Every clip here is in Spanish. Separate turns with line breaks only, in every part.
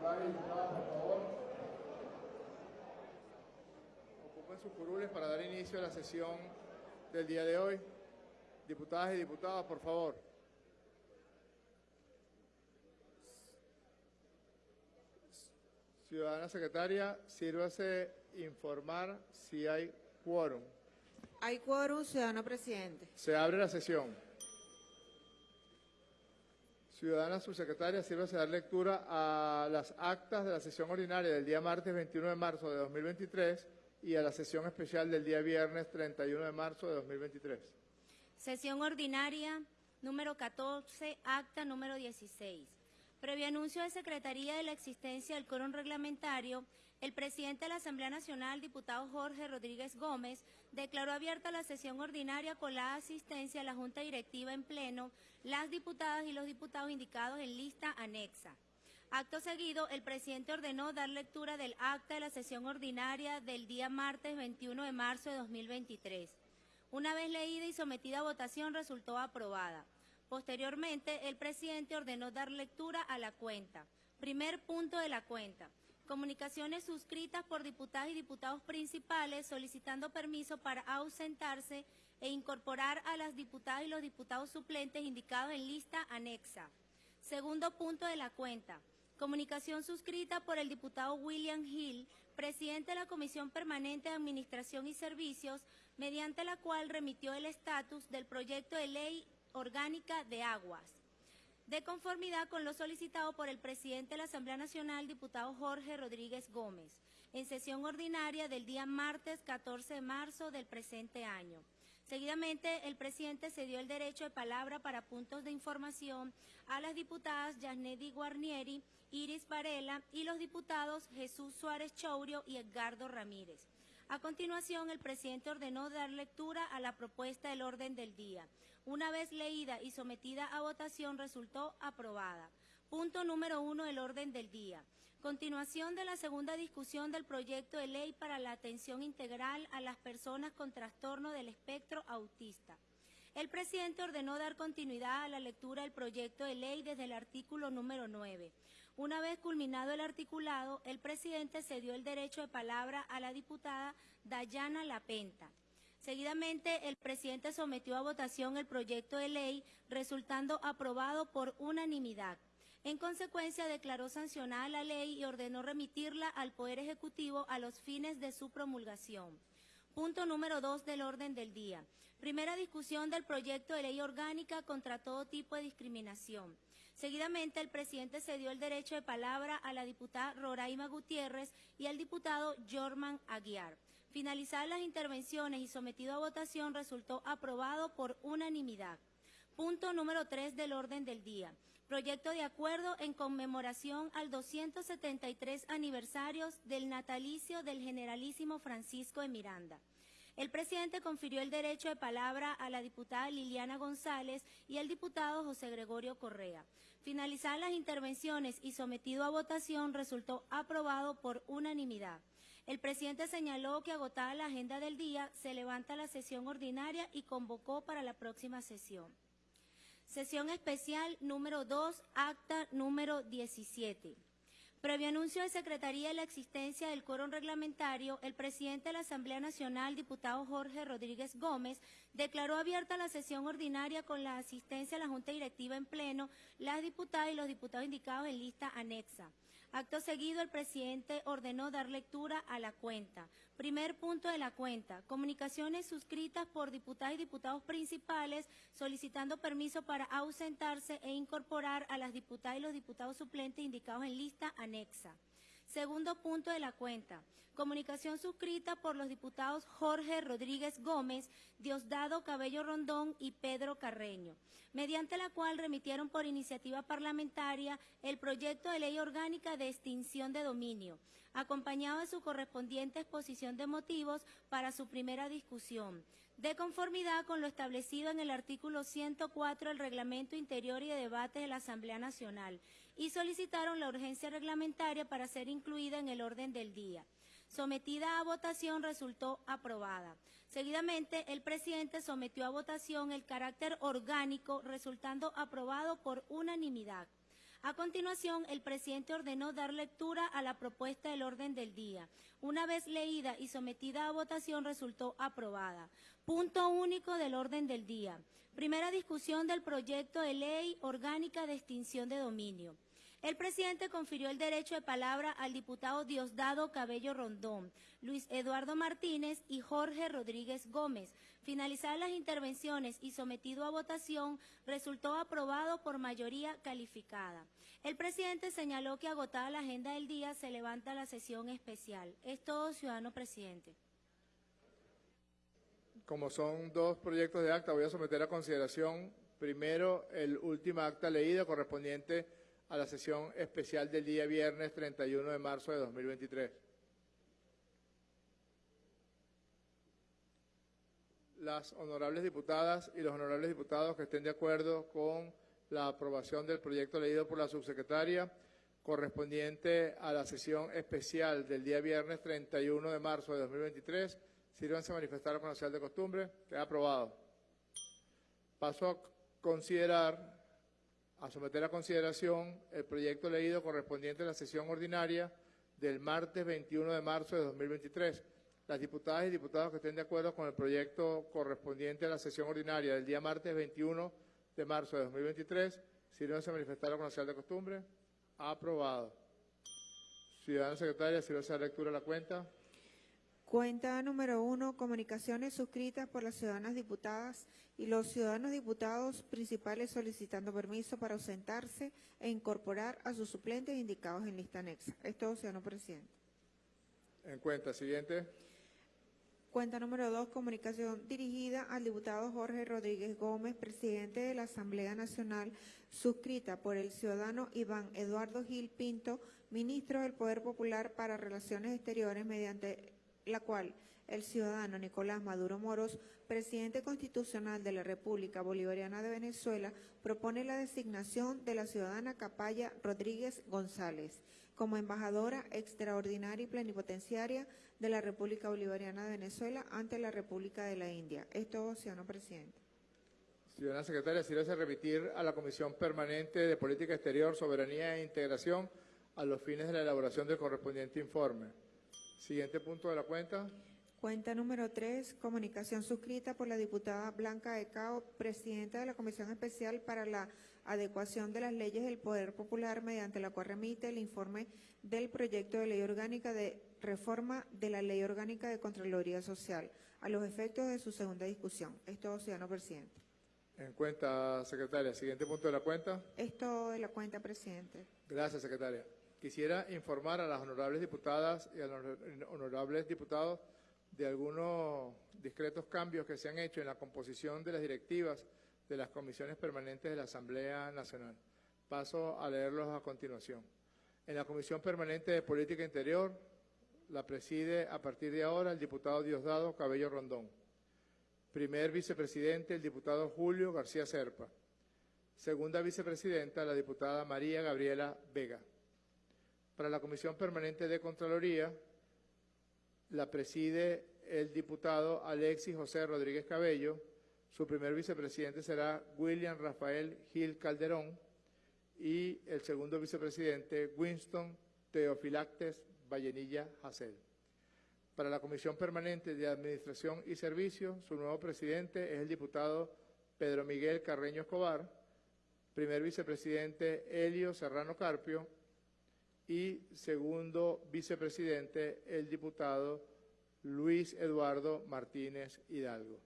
diputadas y diputados, por favor, ocupen sus curules para dar inicio a la sesión del día de hoy. Diputadas y diputados, por favor. Ciudadana secretaria, sírvase informar si hay quórum.
Hay quórum, ciudadano presidente.
Se abre la sesión. Ciudadana subsecretaria, sírvase dar lectura a las actas de la sesión ordinaria del día martes 21 de marzo de 2023 y a la sesión especial del día viernes 31 de marzo de 2023.
Sesión ordinaria número 14, acta número 16. Previo anuncio de Secretaría de la existencia del quórum reglamentario, el presidente de la Asamblea Nacional, diputado Jorge Rodríguez Gómez, declaró abierta la sesión ordinaria con la asistencia a la Junta Directiva en pleno, las diputadas y los diputados indicados en lista anexa. Acto seguido, el presidente ordenó dar lectura del acta de la sesión ordinaria del día martes 21 de marzo de 2023. Una vez leída y sometida a votación, resultó aprobada. Posteriormente, el presidente ordenó dar lectura a la cuenta. Primer punto de la cuenta. Comunicaciones suscritas por diputadas y diputados principales solicitando permiso para ausentarse e incorporar a las diputadas y los diputados suplentes indicados en lista anexa. Segundo punto de la cuenta. Comunicación suscrita por el diputado William Hill, presidente de la Comisión Permanente de Administración y Servicios, mediante la cual remitió el estatus del proyecto de ley orgánica de aguas. De conformidad con lo solicitado por el presidente de la Asamblea Nacional, diputado Jorge Rodríguez Gómez, en sesión ordinaria del día martes 14 de marzo del presente año. Seguidamente, el presidente cedió el derecho de palabra para puntos de información a las diputadas Yasnedi Guarnieri, Iris Varela y los diputados Jesús Suárez Chourio y Edgardo Ramírez. A continuación, el presidente ordenó dar lectura a la propuesta del orden del día. Una vez leída y sometida a votación, resultó aprobada. Punto número uno del orden del día. Continuación de la segunda discusión del proyecto de ley para la atención integral a las personas con trastorno del espectro autista. El presidente ordenó dar continuidad a la lectura del proyecto de ley desde el artículo número 9. Una vez culminado el articulado, el presidente cedió el derecho de palabra a la diputada Dayana Lapenta. Seguidamente, el presidente sometió a votación el proyecto de ley, resultando aprobado por unanimidad. En consecuencia, declaró sancionada la ley y ordenó remitirla al Poder Ejecutivo a los fines de su promulgación. Punto número dos del orden del día. Primera discusión del proyecto de ley orgánica contra todo tipo de discriminación. Seguidamente, el presidente cedió el derecho de palabra a la diputada Roraima Gutiérrez y al diputado Jorman Aguiar. Finalizadas las intervenciones y sometido a votación, resultó aprobado por unanimidad. Punto número 3 del orden del día. Proyecto de acuerdo en conmemoración al 273 aniversarios del natalicio del generalísimo Francisco de Miranda. El presidente confirió el derecho de palabra a la diputada Liliana González y al diputado José Gregorio Correa. Finalizadas las intervenciones y sometido a votación, resultó aprobado por unanimidad. El presidente señaló que agotada la agenda del día, se levanta la sesión ordinaria y convocó para la próxima sesión. Sesión especial número 2, acta número 17. Previo anuncio de Secretaría de la existencia del quórum reglamentario, el presidente de la Asamblea Nacional, diputado Jorge Rodríguez Gómez, declaró abierta la sesión ordinaria con la asistencia a la Junta Directiva en pleno, las diputadas y los diputados indicados en lista anexa. Acto seguido, el presidente ordenó dar lectura a la cuenta. Primer punto de la cuenta. Comunicaciones suscritas por diputadas y diputados principales solicitando permiso para ausentarse e incorporar a las diputadas y los diputados suplentes indicados en lista anexa. Segundo punto de la cuenta. Comunicación suscrita por los diputados Jorge Rodríguez Gómez, Diosdado Cabello Rondón y Pedro Carreño, mediante la cual remitieron por iniciativa parlamentaria el proyecto de ley orgánica de extinción de dominio, acompañado de su correspondiente exposición de motivos para su primera discusión, de conformidad con lo establecido en el artículo 104 del Reglamento Interior y de Debate de la Asamblea Nacional, y solicitaron la urgencia reglamentaria para ser incluida en el orden del día. Sometida a votación resultó aprobada. Seguidamente, el presidente sometió a votación el carácter orgánico, resultando aprobado por unanimidad. A continuación, el presidente ordenó dar lectura a la propuesta del orden del día. Una vez leída y sometida a votación, resultó aprobada. Punto único del orden del día. Primera discusión del proyecto de ley orgánica de extinción de dominio. El presidente confirió el derecho de palabra al diputado Diosdado Cabello Rondón, Luis Eduardo Martínez y Jorge Rodríguez Gómez. Finalizadas las intervenciones y sometido a votación, resultó aprobado por mayoría calificada. El presidente señaló que agotada la agenda del día se levanta la sesión especial. Es todo, ciudadano presidente.
Como son dos proyectos de acta, voy a someter a consideración primero el último acta leído correspondiente a la sesión especial del día viernes 31 de marzo de 2023. Las honorables diputadas y los honorables diputados que estén de acuerdo con la aprobación del proyecto leído por la subsecretaria correspondiente a la sesión especial del día viernes 31 de marzo de 2023, sírvanse a manifestar con la de costumbre. Queda aprobado. Paso a considerar a someter a consideración el proyecto leído correspondiente a la sesión ordinaria del martes 21 de marzo de 2023. Las diputadas y diputados que estén de acuerdo con el proyecto correspondiente a la sesión ordinaria del día martes 21 de marzo de 2023, si no se manifestaron con la de costumbre, aprobado. Ciudadana secretaria, si no se da lectura la cuenta.
Cuenta número uno, comunicaciones suscritas por las ciudadanas diputadas y los ciudadanos diputados principales solicitando permiso para ausentarse e incorporar a sus suplentes indicados en lista anexa. Es todo, ciudadano presidente.
En cuenta, siguiente.
Cuenta número dos, comunicación dirigida al diputado Jorge Rodríguez Gómez, presidente de la Asamblea Nacional, suscrita por el ciudadano Iván Eduardo Gil Pinto, ministro del Poder Popular para Relaciones Exteriores, mediante la cual el ciudadano Nicolás Maduro Moros, presidente constitucional de la República Bolivariana de Venezuela, propone la designación de la ciudadana Capaya Rodríguez González como embajadora extraordinaria y plenipotenciaria de la República Bolivariana de Venezuela ante la República de la India. Esto, ciudadano presidente.
Ciudadana secretaria, si a remitir a la Comisión Permanente de Política Exterior, Soberanía e Integración a los fines de la elaboración del correspondiente informe. Siguiente punto de la cuenta.
Cuenta número 3, comunicación suscrita por la diputada Blanca Ecao, presidenta de la Comisión Especial para la Adecuación de las Leyes del Poder Popular, mediante la cual remite el informe del proyecto de ley orgánica de reforma de la Ley Orgánica de Contraloría Social, a los efectos de su segunda discusión. Esto, ciudadano presidente.
En cuenta, secretaria. Siguiente punto de la cuenta.
Esto de la cuenta, presidente.
Gracias, secretaria. Quisiera informar a las honorables diputadas y a los honorables diputados de algunos discretos cambios que se han hecho en la composición de las directivas de las comisiones permanentes de la Asamblea Nacional. Paso a leerlos a continuación. En la Comisión Permanente de Política Interior la preside a partir de ahora el diputado Diosdado Cabello Rondón. Primer vicepresidente, el diputado Julio García Serpa. Segunda vicepresidenta, la diputada María Gabriela Vega. Para la Comisión Permanente de Contraloría la preside el diputado Alexis José Rodríguez Cabello. Su primer vicepresidente será William Rafael Gil Calderón y el segundo vicepresidente Winston Teofilactes Vallenilla Hassel. Para la Comisión Permanente de Administración y Servicios, su nuevo presidente es el diputado Pedro Miguel Carreño Escobar, primer vicepresidente Elio Serrano Carpio, y segundo vicepresidente, el diputado Luis Eduardo Martínez Hidalgo.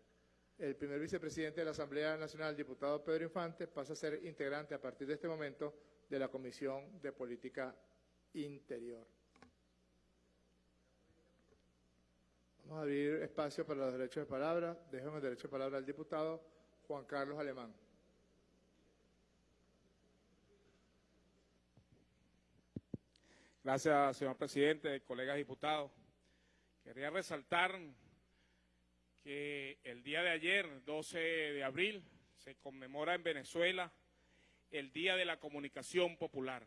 El primer vicepresidente de la Asamblea Nacional, diputado Pedro Infante, pasa a ser integrante a partir de este momento de la Comisión de Política Interior. Vamos a abrir espacio para los derechos de palabra. Dejemos el derecho de palabra al diputado Juan Carlos Alemán.
Gracias, señor presidente, colegas diputados. Quería resaltar que el día de ayer, 12 de abril, se conmemora en Venezuela el Día de la Comunicación Popular.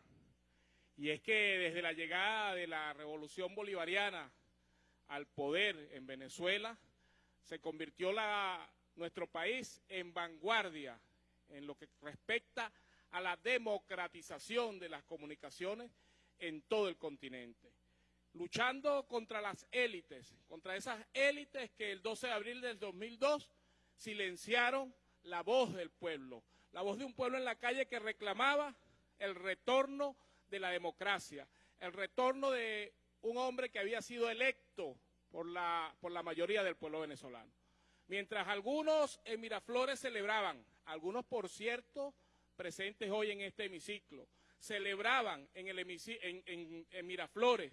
Y es que desde la llegada de la Revolución Bolivariana al poder en Venezuela, se convirtió nuestro país en vanguardia en lo que respecta a la democratización de las comunicaciones en todo el continente, luchando contra las élites, contra esas élites que el 12 de abril del 2002 silenciaron la voz del pueblo, la voz de un pueblo en la calle que reclamaba el retorno de la democracia, el retorno de un hombre que había sido electo por la, por la mayoría del pueblo venezolano. Mientras algunos en Miraflores celebraban, algunos por cierto presentes hoy en este hemiciclo, celebraban en, el en, Miraflores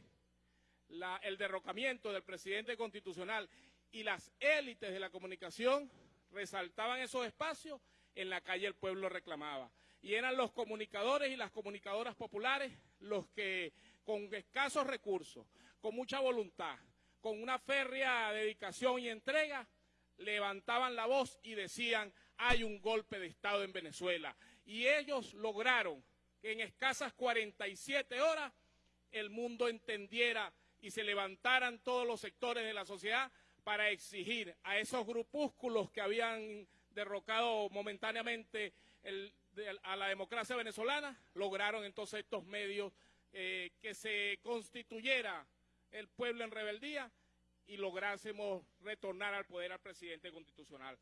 el derrocamiento del presidente constitucional y las élites de la comunicación resaltaban esos espacios, en la calle el pueblo reclamaba. Y eran los comunicadores y las comunicadoras populares los que con escasos recursos, con mucha voluntad, con una férrea dedicación y entrega, levantaban la voz y decían, hay un golpe de Estado en Venezuela. Y ellos lograron en escasas 47 horas el mundo entendiera y se levantaran todos los sectores de la sociedad para exigir a esos grupúsculos que habían derrocado momentáneamente a la democracia venezolana, lograron entonces estos medios eh, que se constituyera el pueblo en rebeldía y lográsemos retornar al poder al presidente constitucional.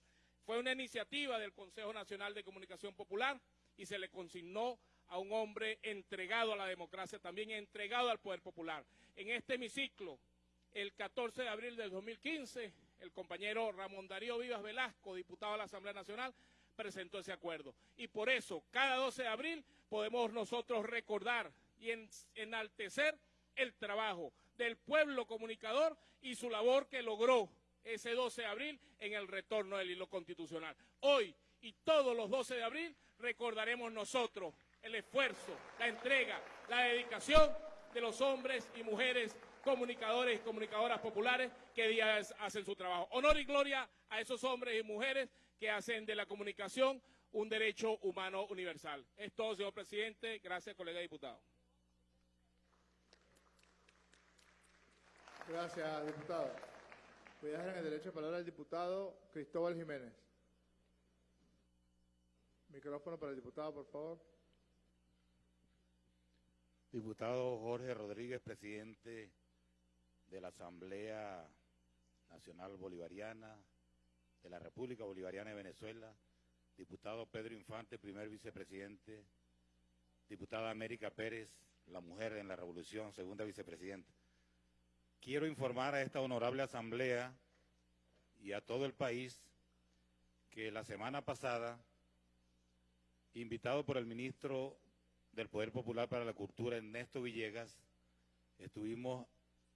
Fue una iniciativa del Consejo Nacional de Comunicación Popular y se le consignó a un hombre entregado a la democracia, también entregado al poder popular. En este hemiciclo, el 14 de abril del 2015, el compañero Ramón Darío Vivas Velasco, diputado de la Asamblea Nacional, presentó ese acuerdo. Y por eso, cada 12 de abril podemos nosotros recordar y enaltecer el trabajo del pueblo comunicador y su labor que logró ese 12 de abril en el retorno del hilo constitucional. Hoy y todos los 12 de abril recordaremos nosotros el esfuerzo, la entrega, la dedicación de los hombres y mujeres comunicadores y comunicadoras populares que día hacen su trabajo. Honor y gloria a esos hombres y mujeres que hacen de la comunicación un derecho humano universal. Es todo, señor presidente. Gracias, colega diputado.
Gracias, diputado. Voy a dejar en el derecho de palabra al diputado Cristóbal Jiménez. Micrófono para el diputado, por favor.
Diputado Jorge Rodríguez, presidente de la Asamblea Nacional Bolivariana de la República Bolivariana de Venezuela, diputado Pedro Infante, primer vicepresidente, diputada América Pérez, la mujer en la revolución, segunda vicepresidenta. Quiero informar a esta honorable asamblea y a todo el país que la semana pasada, invitado por el ministro del Poder Popular para la Cultura, Ernesto Villegas, estuvimos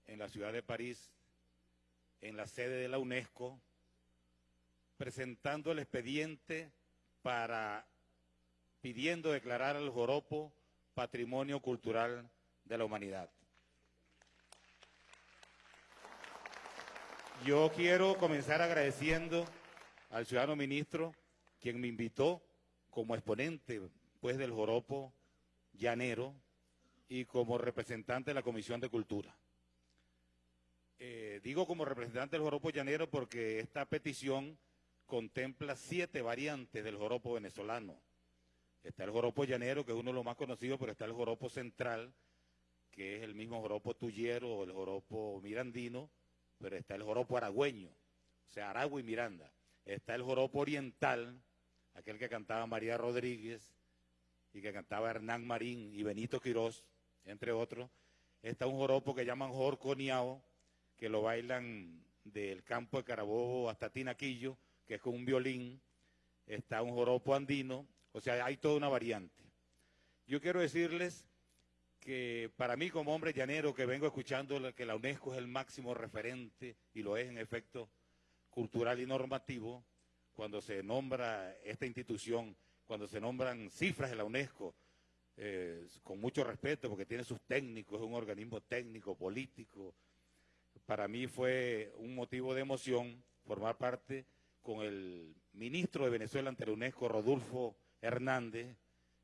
en la ciudad de París, en la sede de la UNESCO, presentando el expediente para pidiendo declarar al joropo Patrimonio Cultural de la Humanidad. Yo quiero comenzar agradeciendo al ciudadano ministro, quien me invitó como exponente pues, del joropo llanero y como representante de la Comisión de Cultura. Eh, digo como representante del joropo llanero porque esta petición contempla siete variantes del joropo venezolano. Está el joropo llanero, que es uno de los más conocidos, pero está el joropo central, que es el mismo joropo tuyero o el joropo mirandino, pero está el joropo aragüeño, o sea, Aragua y Miranda. Está el joropo oriental, aquel que cantaba María Rodríguez y que cantaba Hernán Marín y Benito Quirós, entre otros. Está un joropo que llaman Jorconiao, que lo bailan del campo de Carabobo hasta Tinaquillo, que es con un violín. Está un joropo andino, o sea, hay toda una variante. Yo quiero decirles que para mí como hombre llanero que vengo escuchando que la UNESCO es el máximo referente, y lo es en efecto cultural y normativo, cuando se nombra esta institución, cuando se nombran cifras de la UNESCO, eh, con mucho respeto, porque tiene sus técnicos, es un organismo técnico, político. Para mí fue un motivo de emoción formar parte con el ministro de Venezuela ante la UNESCO, Rodolfo Hernández,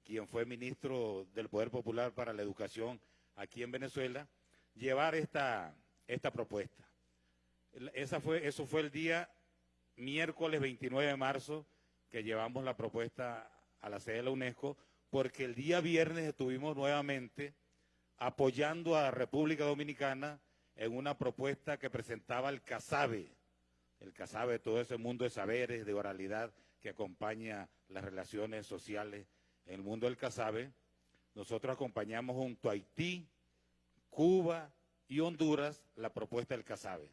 quien fue ministro del Poder Popular para la Educación aquí en Venezuela, llevar esta, esta propuesta. Esa fue, eso fue el día miércoles 29 de marzo que llevamos la propuesta a la sede de la UNESCO porque el día viernes estuvimos nuevamente apoyando a República Dominicana en una propuesta que presentaba el CASABE, el CASABE, todo ese mundo de saberes, de oralidad que acompaña las relaciones sociales en el mundo del CASABE. Nosotros acompañamos junto a Haití, Cuba y Honduras la propuesta del CASABE.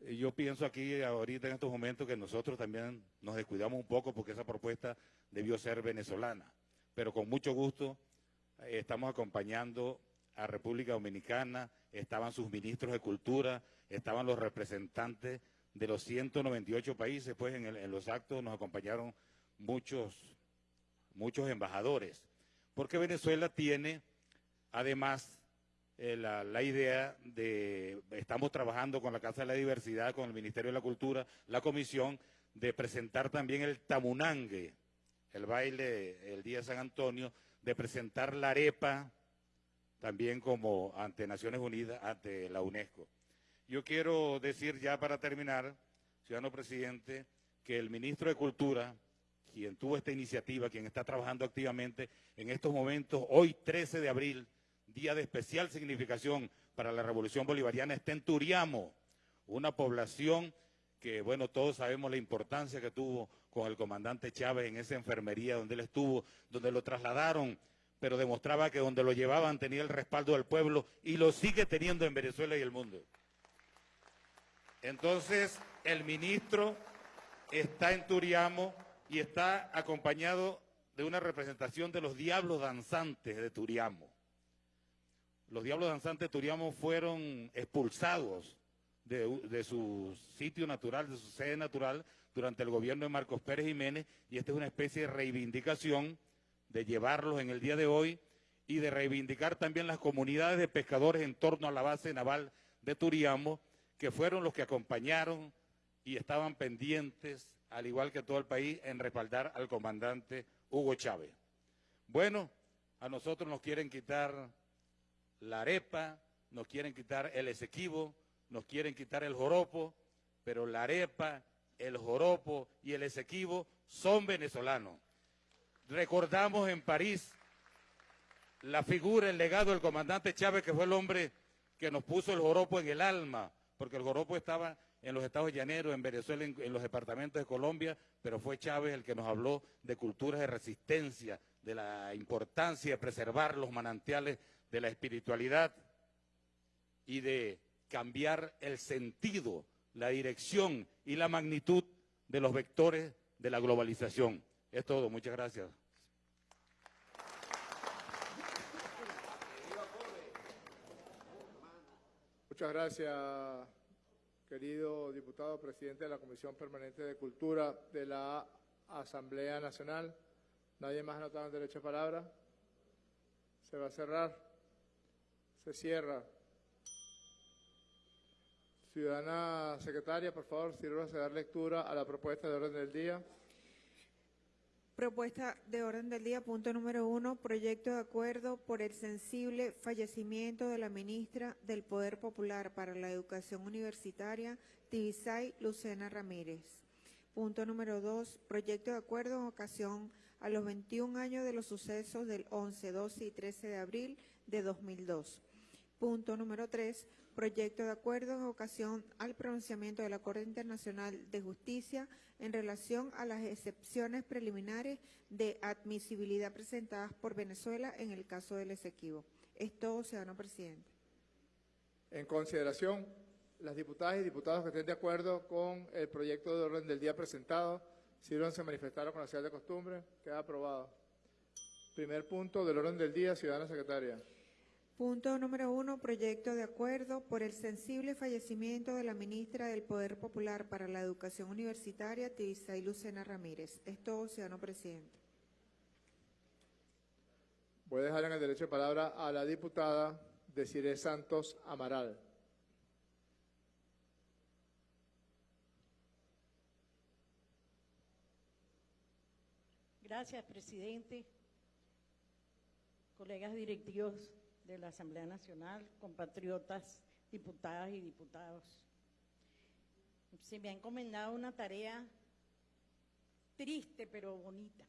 Eh, Yo pienso aquí ahorita en estos momentos que nosotros también nos descuidamos un poco porque esa propuesta debió ser venezolana, pero con mucho gusto eh, estamos acompañando a República Dominicana, estaban sus ministros de cultura, estaban los representantes de los 198 países, pues en, el- en los actos nos acompañaron muchos, muchos embajadores, porque Venezuela tiene además eh, la, la idea de, estamos trabajando con la Casa de la Diversidad, con el Ministerio de la Cultura, la comisión, de presentar también el tamunangue, el baile el día de San Antonio, de presentar la arepa también como ante Naciones Unidas, ante la UNESCO. Yo quiero decir ya para terminar, ciudadano presidente, que el ministro de Cultura, quien tuvo esta iniciativa, quien está trabajando activamente en estos momentos, hoy 13 de abril, día de especial significación para la Revolución Bolivariana, está en una población que, bueno, todos sabemos la importancia que tuvo con el comandante Chávez en esa enfermería donde él estuvo, donde lo trasladaron, pero demostraba que donde lo llevaban tenía el respaldo del pueblo y lo sigue teniendo en Venezuela y el mundo. Entonces, el ministro está en Turiamo y está acompañado de una representación de los diablos danzantes de Turiamo. Los diablos danzantes de Turiamo fueron expulsados de, su sitio natural, de su sede natural, durante el gobierno de Marcos Pérez Jiménez, y esta es una especie de reivindicación de llevarlos en el día de hoy y de reivindicar también las comunidades de pescadores en torno a la base naval de Turiamo, que fueron los que acompañaron y estaban pendientes, al igual que todo el país, en respaldar al comandante Hugo Chávez. Bueno, a nosotros nos quieren quitar la arepa, nos quieren quitar el esequibo, nos quieren quitar el joropo, pero la arepa, el joropo y el esequibo son venezolanos. Recordamos en París la figura, el legado del comandante Chávez, que fue el hombre que nos puso el joropo en el alma, porque el joropo estaba en los estados llaneros, en Venezuela, en, en los departamentos de Colombia, pero fue Chávez el que nos habló de culturas de resistencia, de la importancia de preservar los manantiales de la espiritualidad y de cambiar el sentido, la dirección y la magnitud de los vectores de la globalización. Es todo, muchas gracias.
Muchas gracias, querido diputado presidente de la Comisión Permanente de Cultura de la Asamblea Nacional. ¿Nadie más ha notado el derecho a palabra? ¿Se va a cerrar? Se cierra. Ciudadana secretaria, por favor, sírvase a dar lectura a la propuesta de orden del día.
Propuesta de orden del día, punto número uno, proyecto de acuerdo por el sensible fallecimiento de la ministra del Poder Popular para la Educación Universitaria, Tibisay Lucena Ramírez. Punto número dos, proyecto de acuerdo en ocasión a los 21 años de los sucesos del 11, 12 y 13 de abril de 2002. Punto número tres, proyecto de acuerdo en ocasión al pronunciamiento de la Corte Internacional de Justicia en relación a las excepciones preliminares de admisibilidad presentadas por Venezuela en el caso del Esequibo. Es todo, ciudadano presidente.
En consideración, las diputadas y diputados que estén de acuerdo con el proyecto de orden del día presentado, sírvanse a manifestar con la señal de costumbre. Queda aprobado. Primer punto del orden del día, ciudadana secretaria.
Punto número uno, proyecto de acuerdo por el sensible fallecimiento de la ministra del Poder Popular para la Educación Universitaria, Tibisay Lucena Ramírez. Es todo, ciudadano presidente.
Voy a dejar en el derecho de palabra a la diputada Desiree Santos Amaral.
Gracias, presidente. Colegas directivos de la Asamblea Nacional, compatriotas, diputadas y diputados. Se me ha encomendado una tarea triste pero bonita.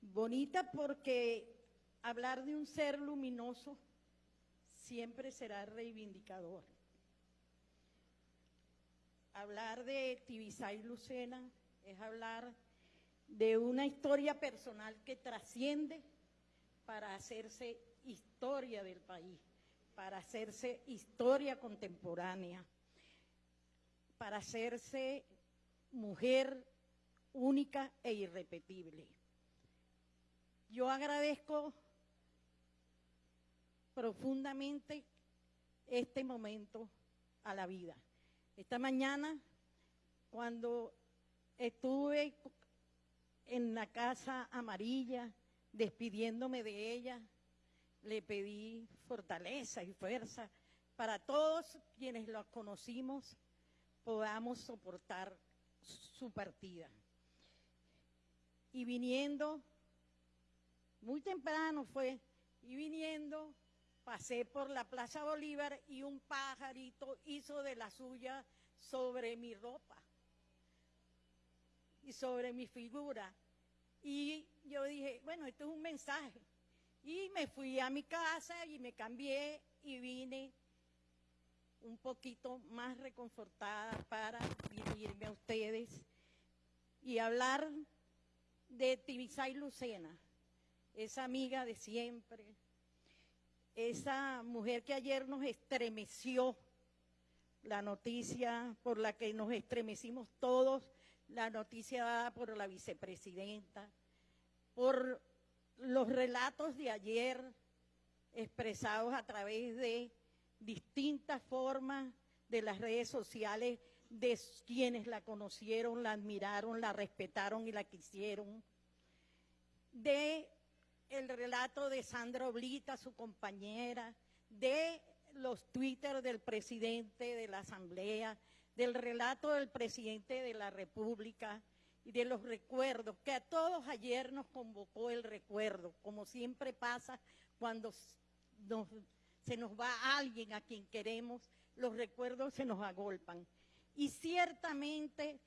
Bonita porque hablar de un ser luminoso siempre será reivindicador. Hablar de Tibisay Lucena es hablar de una historia personal que trasciende para hacerse historia del país, para hacerse historia contemporánea, para hacerse mujer única e irrepetible. Yo agradezco profundamente este momento a la vida. Esta mañana, cuando estuve en la casa amarilla, despidiéndome de ella, le pedí fortaleza y fuerza para todos quienes la conocimos, podamos soportar su partida. Y viniendo, muy temprano fue, y viniendo, pasé por la Plaza Bolívar y un pajarito hizo de la suya sobre mi ropa y sobre mi figura. Y yo dije, bueno, esto es un mensaje. Y me fui a mi casa y me cambié y vine un poquito más reconfortada para dirigirme a ustedes y hablar de Tibisay Lucena, esa amiga de siempre, esa mujer que ayer nos estremeció, la noticia por la que nos estremecimos todos, la noticia dada por la vicepresidenta, por los relatos de ayer expresados a través de distintas formas de las redes sociales de quienes la conocieron, la admiraron, la respetaron y la quisieron, de el relato de Sandra Oblita, su compañera, de los Twitter del presidente de la Asamblea, del relato del presidente de la República y de los recuerdos, que a todos ayer nos convocó el recuerdo, como siempre pasa cuando se nos va alguien a quien queremos, los recuerdos se nos agolpan. Y ciertamente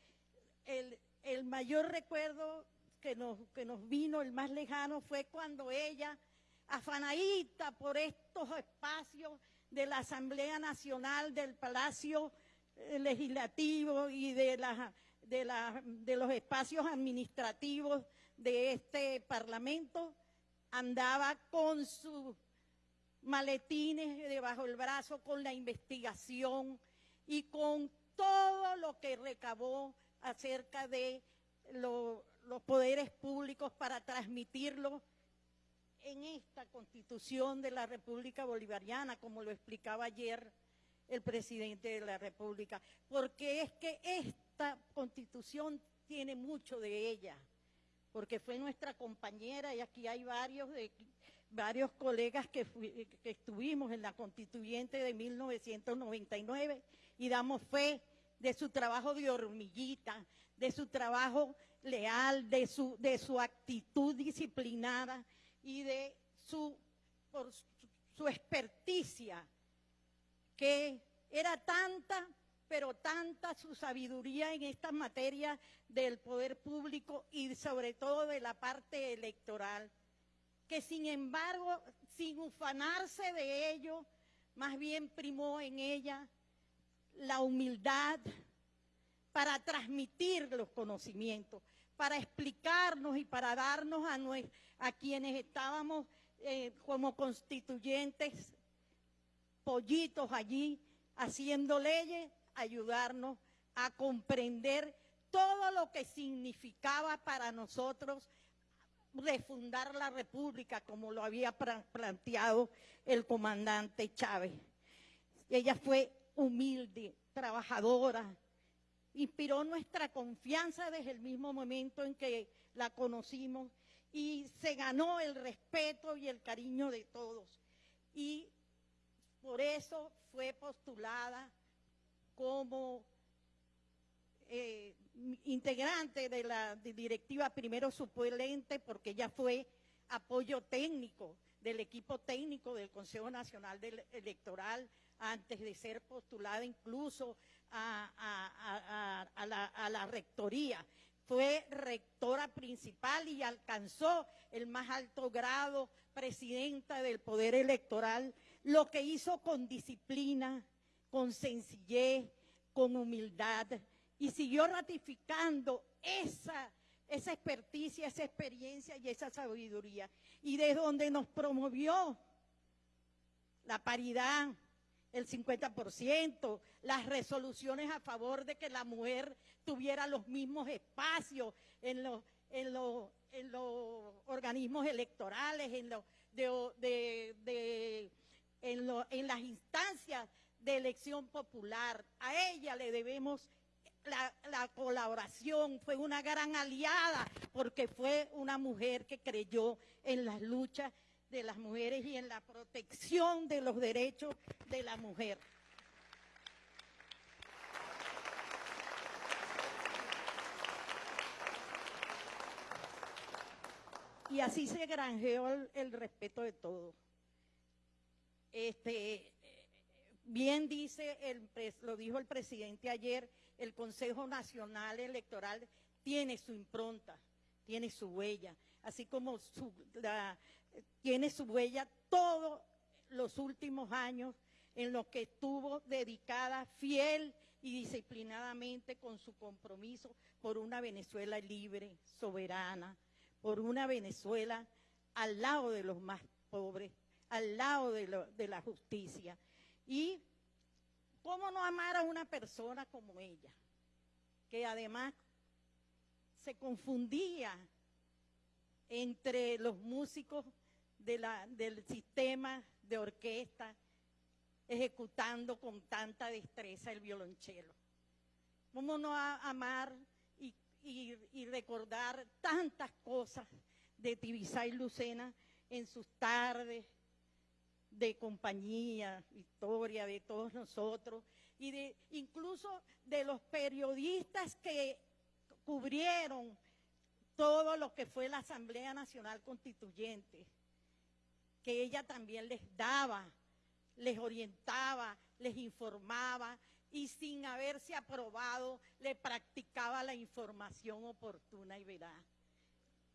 el, mayor recuerdo que nos, que nos vino, el más lejano, fue cuando ella, afanadita por estos espacios de la Asamblea Nacional, del Palacio eh, Legislativo y de, la, de, los espacios administrativos de este Parlamento, andaba con su maletines debajo del brazo con la investigación y con todo lo que recabó acerca de los poderes públicos para transmitirlo en esta constitución de la República Bolivariana, como lo explicaba ayer el presidente de la República, porque es que esta constitución tiene mucho de ella, porque fue nuestra compañera y aquí hay varios de varios colegas que, estuvimos en la constituyente de 1999 y damos fe de su trabajo de hormiguita, de su trabajo leal, de su, de su actitud disciplinada y de su, por su experticia, que era tanta, pero tanta su sabiduría en estas materias del poder público y sobre todo de la parte electoral que sin embargo, sin ufanarse de ello, más bien primó en ella la humildad para transmitir los conocimientos, para explicarnos y para darnos a, quienes estábamos eh, como constituyentes, pollitos allí, haciendo leyes, ayudarnos a comprender todo lo que significaba para nosotros refundar la República como lo había planteado el comandante Chávez. Ella fue humilde, trabajadora, inspiró nuestra confianza desde el mismo momento en que la conocimos y se ganó el respeto y el cariño de todos. Y por eso fue postulada como eh, integrante de la directiva primero suplente porque ella fue apoyo técnico del equipo técnico del Consejo Nacional Electoral antes de ser postulada incluso a, la, rectoría. fue rectora principal y alcanzó el más alto grado, presidenta del Poder Electoral, lo que hizo con disciplina, con sencillez, con humildad, y siguió ratificando esa, esa experticia, esa experiencia y esa sabiduría. Y de donde nos promovió la paridad, el 50%, las resoluciones a favor de que la mujer tuviera los mismos espacios en los, en los, en los organismos electorales, en, los, de, de, en, en las instancias de elección popular. A ella le debemos la, la, colaboración, fue una gran aliada porque fue una mujer que creyó en las luchas de las mujeres y en la protección de los derechos de la mujer. Y así se granjeó el, el respeto de todos. Este, bien dice, el, lo dijo el presidente ayer, el Consejo Nacional Electoral tiene su impronta, tiene su huella, así como tiene su huella todos los últimos años en los que estuvo dedicada fiel y disciplinadamente con su compromiso por una Venezuela libre, soberana, por una Venezuela al lado de los más pobres, al lado de la justicia. Y cómo no amar a una persona como ella, que además se confundía entre los músicos del sistema de orquesta, ejecutando con tanta destreza el violonchelo. ¿Cómo no amar y, y, recordar tantas cosas de Tibisay Lucena en sus tardes de compañía, historia de todos nosotros y de incluso de los periodistas que cubrieron todo lo que fue la Asamblea Nacional Constituyente, que ella también les daba, les orientaba, les informaba y sin haberse aprobado le practicaba la información oportuna y veraz.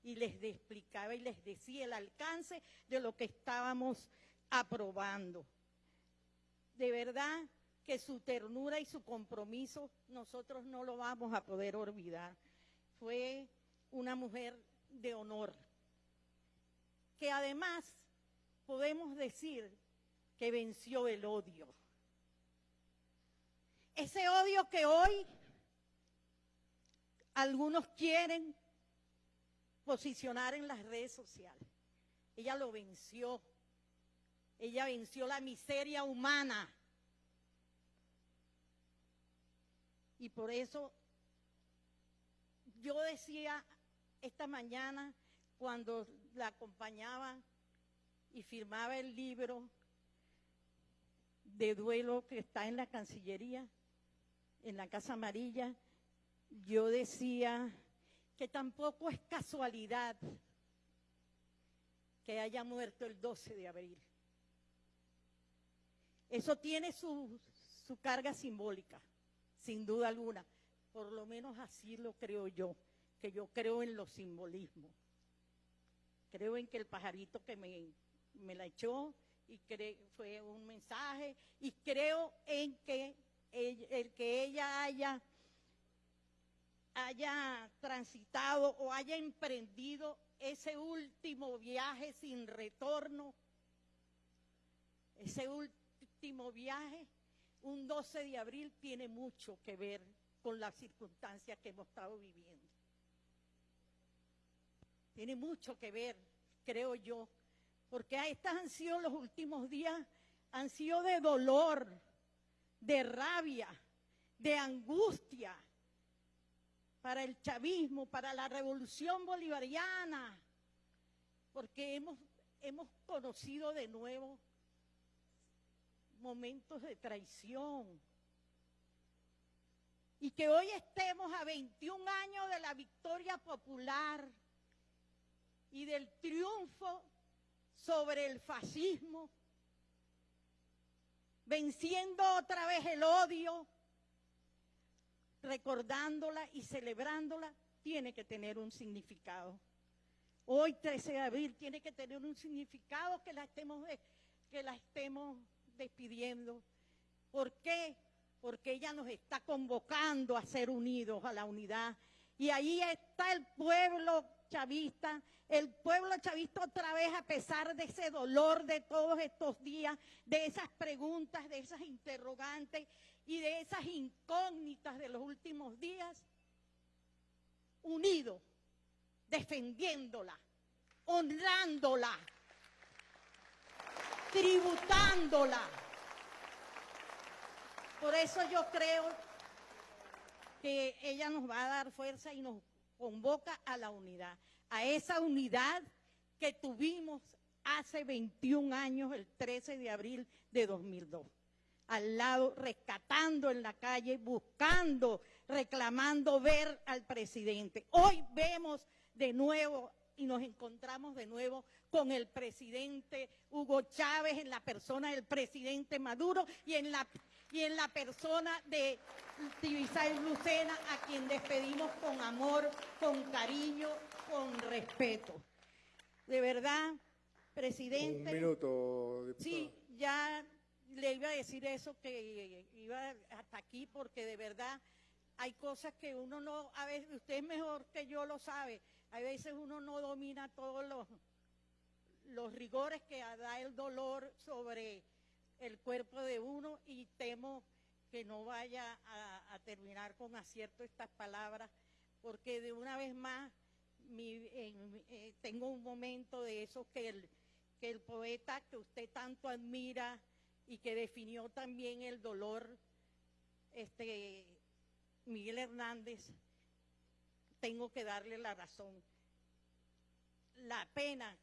Y les explicaba y les decía el alcance de lo que estábamos aprobando. De verdad que su ternura y su compromiso nosotros no lo vamos a poder olvidar. Fue una mujer de honor, que además podemos decir que venció el odio. Ese odio que hoy algunos quieren posicionar en las redes sociales. Ella lo venció. Ella venció la miseria humana. Y por eso yo decía esta mañana cuando la acompañaba y firmaba el libro de duelo que está en la Cancillería, en la Casa Amarilla, yo decía que tampoco es casualidad que haya muerto el 12 de abril. Eso tiene su, su carga simbólica, sin duda alguna. Por lo menos así lo creo yo que yo creo en los simbolismos. Creo en que el pajarito que me, me la echó y fue un mensaje y creo en que el, que ella haya, haya transitado o haya emprendido ese último viaje sin retorno, ese último viaje, un 12 de abril tiene mucho que ver con las circunstancias que hemos estado viviendo. Tiene mucho que ver, creo yo, porque estos han sido los últimos días, han sido de dolor, de rabia, de angustia para el chavismo, para la revolución bolivariana, porque hemos, hemos conocido de nuevo momentos de traición. Y que hoy estemos a 21 años de la victoria popular y del triunfo sobre el fascismo, venciendo otra vez el odio, recordándola y celebrándola, tiene que tener un significado. Hoy, 13 de abril, tiene que tener un significado que la estemos, que la estemos despidiendo. ¿Por qué? Porque ella nos está convocando a ser unidos, a la unidad. Y ahí está el pueblo chavista, el pueblo chavista otra vez a pesar de ese dolor de todos estos días, de esas preguntas, de esas interrogantes y de esas incógnitas de los últimos días, unido, defendiéndola, honrándola, tributándola. Por eso yo creo que ella nos va a dar fuerza y nos convoca a la unidad, a esa unidad que tuvimos hace 21 años, el 13 de abril de 2002 al lado, rescatando en la calle, buscando, reclamando ver al presidente. Hoy vemos de nuevo y nos encontramos de nuevo con el presidente Hugo Chávez en la persona del presidente Maduro y en la, y en la persona de Tibisay Lucena, a quien despedimos con amor, con cariño, con respeto. De verdad, presidente.
Un minuto, diputado.
Sí, ya le iba a decir eso que iba hasta aquí porque de verdad hay cosas que uno no, a veces usted es mejor que yo lo sabe, a veces uno no domina todos los, rigores que da el dolor sobre el cuerpo de uno y temo que no vaya a, terminar con acierto estas palabras porque de una vez más eh, tengo un momento de eso que el, que el poeta que usted tanto admira y que definió también el dolor, este Miguel Hernández, tengo que darle la razón. La pena,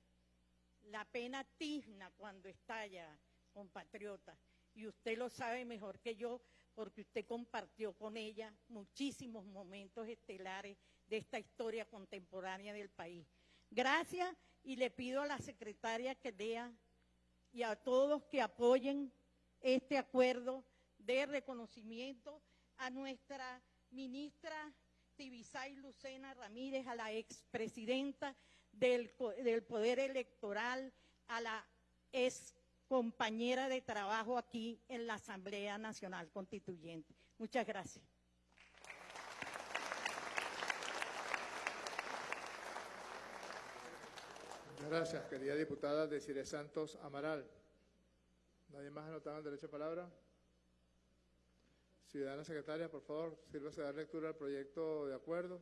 la pena tizna cuando estalla, compatriota, y usted lo sabe mejor que yo, porque usted compartió con ella muchísimos momentos estelares de esta historia contemporánea del país. Gracias y le pido a la secretaria que lea y a todos que apoyen este acuerdo de reconocimiento a nuestra ministra Tibisay Lucena Ramírez, a la expresidenta del, del Poder Electoral, a la ex compañera de trabajo aquí en la Asamblea Nacional Constituyente. Muchas gracias.
Gracias, querida diputada Desiree Santos Amaral. ¿Nadie más anotado en derecho a palabra? Ciudadana secretaria, por favor, sírvase a dar lectura al proyecto de acuerdo.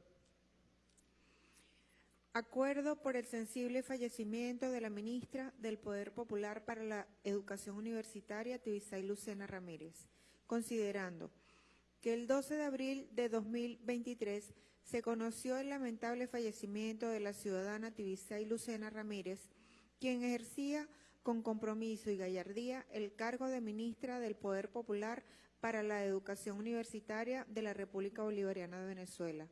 Acuerdo por el sensible fallecimiento de la ministra del Poder Popular para la Educación Universitaria, Tibisay Lucena Ramírez, considerando que el 12 de abril de 2023 se conoció el lamentable fallecimiento de la ciudadana Tibisay Lucena Ramírez, quien ejercía con compromiso y gallardía el cargo de ministra del Poder Popular para la Educación Universitaria de la República Bolivariana de Venezuela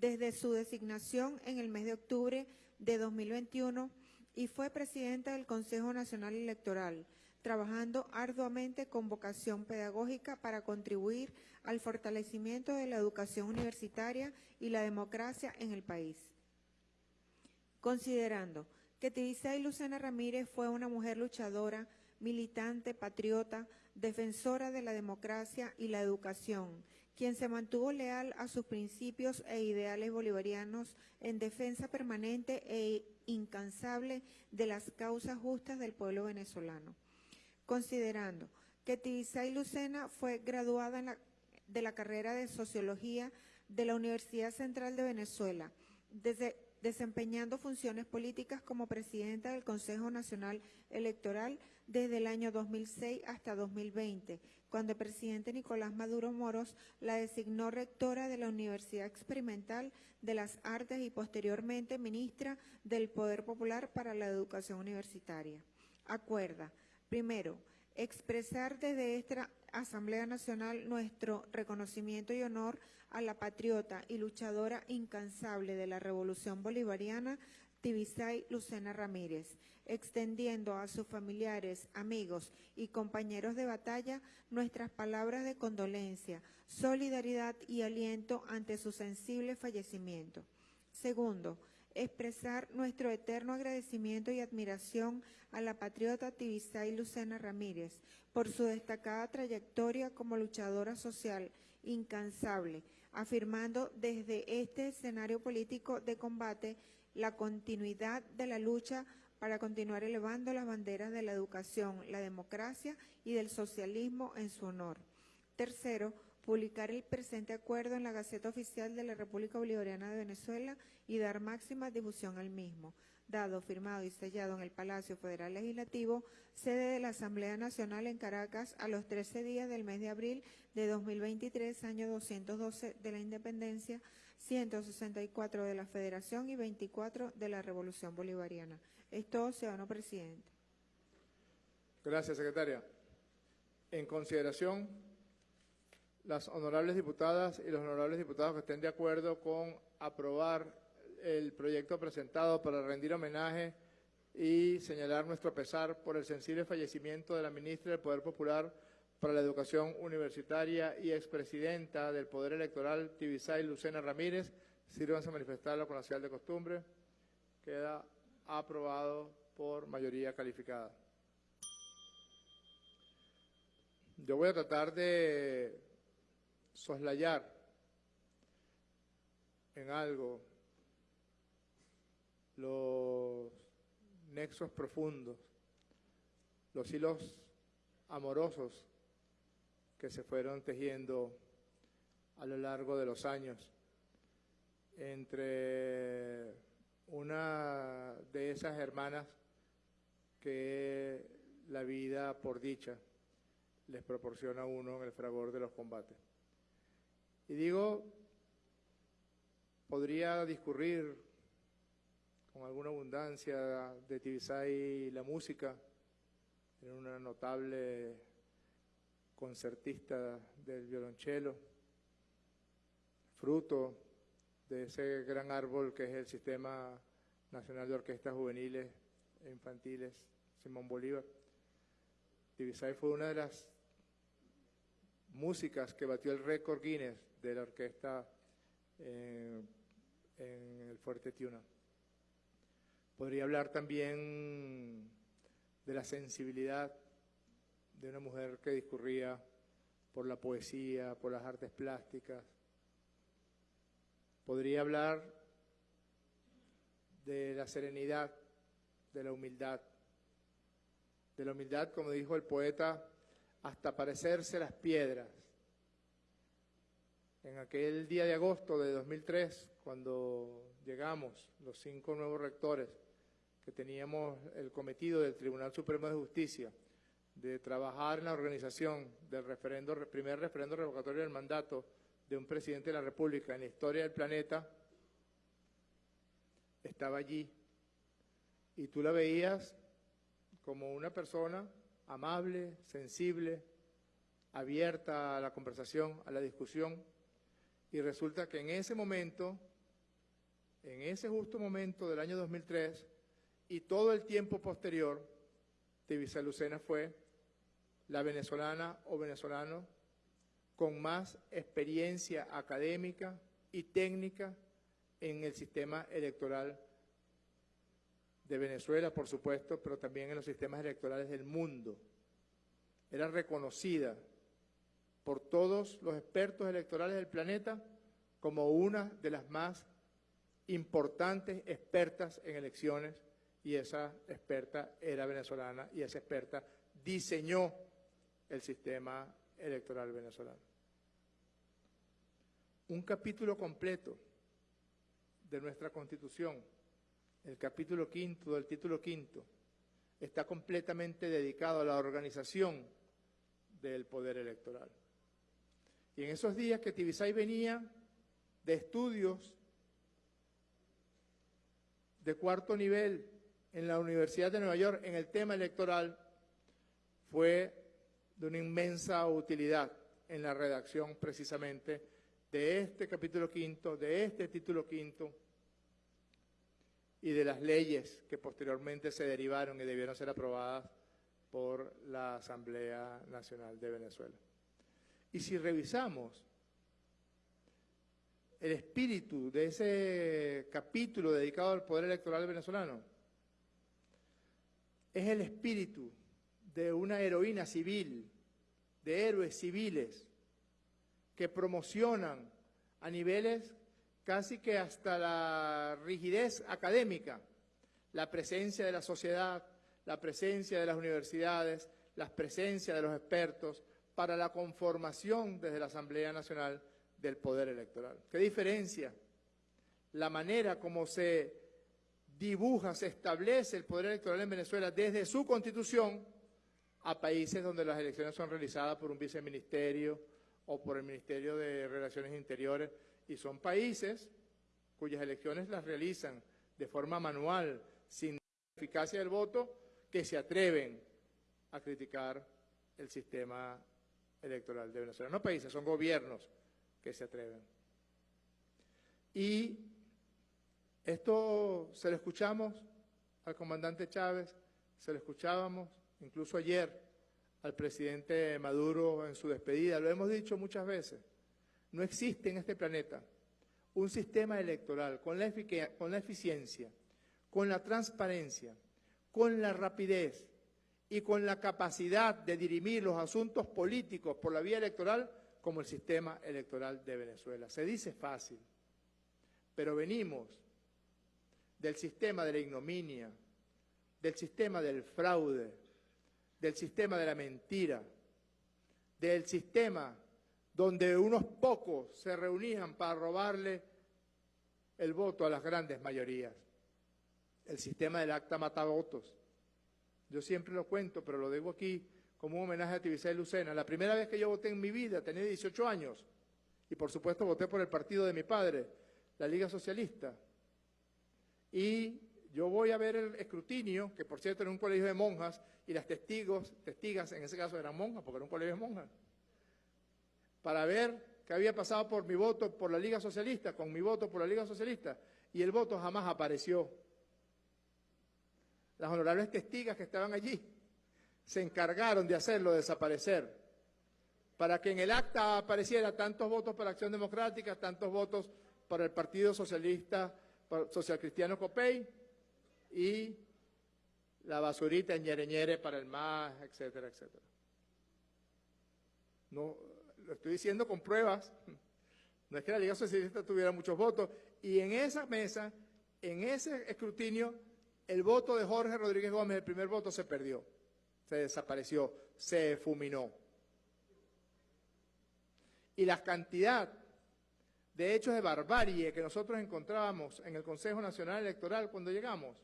desde su designación en el mes de octubre de 2021 y fue presidenta del Consejo Nacional Electoral, trabajando arduamente con vocación pedagógica para contribuir al fortalecimiento de la educación universitaria y la democracia en el país. Considerando que Tibisay Lucena Ramírez fue una mujer luchadora, militante, patriota, defensora de la democracia y la educación, quien se mantuvo leal a sus principios e ideales bolivarianos en defensa permanente e incansable de las causas justas del pueblo venezolano. Considerando que Tibisay Lucena fue graduada de la carrera de Sociología de la Universidad Central de Venezuela, desde- desempeñando funciones políticas como presidenta del Consejo Nacional Electoral desde el año 2006 hasta 2020, cuando el presidente Nicolás Maduro Moros la designó rectora de la Universidad Experimental de las Artes y posteriormente ministra del Poder Popular para la Educación Universitaria. Acuerda, primero, expresar desde esta Asamblea Nacional nuestro reconocimiento y honor a la patriota y luchadora incansable de la Revolución Bolivariana, Tibisay Lucena Ramírez, extendiendo a sus familiares, amigos y compañeros de batalla nuestras palabras de condolencia, solidaridad y aliento ante su sensible fallecimiento. Segundo, expresar nuestro eterno agradecimiento y admiración a la patriota Tibisay Lucena Ramírez por su destacada trayectoria como luchadora social incansable, afirmando desde este escenario político de combate la continuidad de la lucha para continuar elevando las banderas de la educación, la democracia y del socialismo en su honor. Tercero, publicar el presente acuerdo en la Gaceta Oficial de la República Bolivariana de Venezuela y dar máxima difusión al mismo. Dado, firmado y sellado en el Palacio Federal Legislativo, sede de la Asamblea Nacional en Caracas a los 13 días del mes de abril de 2023, año 212 de la Independencia, 164 de la Federación y 24 de la Revolución Bolivariana. Es todo, ciudadano presidente.
Gracias, secretaria. En consideración, las honorables diputadas y los honorables diputados que estén de acuerdo con aprobar el proyecto presentado para rendir homenaje y señalar nuestro pesar por el sensible fallecimiento de la ministra del Poder Popular para la Educación Universitaria y expresidenta del Poder Electoral, Tibisay Lucena Ramírez. Sírvanse a manifestarlo con la señal de costumbre. Queda aprobado por mayoría calificada. Yo voy a tratar de soslayar en algo los nexos profundos, los hilos amorosos que se fueron tejiendo a lo largo de los años entre una de esas hermanas que la vida por dicha les proporciona a uno en el fragor de los combates. Y digo, podría discurrir con alguna abundancia de Tibisay la música, era una notable concertista del violonchelo, fruto de ese gran árbol que es el Sistema Nacional de Orquestas Juveniles e Infantiles, Simón Bolívar. Tibisay fue una de las músicas que batió el récord Guinness de la orquesta eh, en el Fuerte Tiuna. Podría hablar también de la sensibilidad de una mujer que discurría por la poesía, por las artes plásticas. Podría hablar de la serenidad, de la humildad, de la humildad, como dijo el poeta, hasta parecerse las piedras en aquel día de agosto de 2003, cuando llegamos los cinco nuevos rectores, que teníamos el cometido del Tribunal Supremo de Justicia de trabajar en la organización del referendo, primer referendo revocatorio del mandato de un presidente de la República en la historia del planeta, estaba allí. Y tú la veías como una persona amable, sensible, abierta a la conversación, a la discusión, y resulta que en ese momento, en ese justo momento del año 2003 y todo el tiempo posterior, Tibisa Lucena fue la venezolana o venezolano con más experiencia académica y técnica en el sistema electoral de Venezuela, por supuesto, pero también en los sistemas electorales del mundo. Era reconocida por todos los expertos electorales del planeta como una de las más importantes expertas en elecciones y esa experta era venezolana y esa experta diseñó el sistema electoral venezolano. Un capítulo completo de nuestra Constitución, el capítulo quinto del título quinto, está completamente dedicado a la organización del poder electoral. Y en esos días que Tibisay venía de estudios de cuarto nivel en la Universidad de Nueva York en el tema electoral, fue de una inmensa utilidad en la redacción precisamente de este capítulo quinto, de este título quinto y de las leyes que posteriormente se derivaron y debieron ser aprobadas por la Asamblea Nacional de Venezuela. Y si revisamos el espíritu de ese capítulo dedicado al poder electoral venezolano? Es el espíritu de una heroína civil, de héroes civiles, que promocionan a niveles casi que hasta la rigidez académica la presencia de la sociedad, la presencia de las universidades, la presencia de los expertos para la conformación desde la Asamblea Nacional del Poder Electoral. ¿Qué diferencia? La manera como se dibuja, se establece el poder electoral en Venezuela desde su constitución a países donde las elecciones son realizadas por un viceministerio o por el Ministerio de Relaciones Interiores y son países cuyas elecciones las realizan de forma manual, sin eficacia del voto, que se atreven a criticar el sistema electoral de Venezuela. No países, son gobiernos que se atreven. Y esto se lo escuchamos al comandante Chávez, se lo escuchábamos incluso ayer al presidente Maduro en su despedida, lo hemos dicho muchas veces, no existe en este planeta un sistema electoral con la, con la eficiencia, con la transparencia, con la rapidez y con la capacidad de dirimir los asuntos políticos por la vía electoral como el sistema electoral de Venezuela. Se dice fácil, pero venimos del sistema de la ignominia, del sistema del fraude, del sistema de la mentira, del sistema donde unos pocos se reunían para robarle el voto a las grandes mayorías. El sistema del acta matavotos. Yo siempre lo cuento, pero lo digo aquí como un homenaje a Tibisay Lucena. La primera vez que yo voté en mi vida, tenía 18 años, y por supuesto voté por el partido de mi padre, la Liga Socialista. Y yo voy a ver el escrutinio, que por cierto era un colegio de monjas, y las testigos, testigas en ese caso eran monjas, porque era un colegio de monjas, para ver qué había pasado por mi voto por la Liga Socialista, con mi voto por la Liga Socialista, y el voto jamás apareció. Las honorables testigas que estaban allí se encargaron de hacerlo desaparecer, para que en el acta apareciera tantos votos para Acción Democrática, tantos votos para el Partido Socialista, Social Cristiano Copey, y la basurita en ñere para el MAS, etcétera, etcétera. No, lo estoy diciendo con pruebas. No es que la Liga Socialista tuviera muchos votos. Y en esa mesa, en ese escrutinio, el voto de Jorge Rodríguez Gómez, el primer voto, se perdió. Se desapareció, se fuminó. Y la cantidad de hechos de barbarie que nosotros encontrábamos en el Consejo Nacional Electoral cuando llegamos,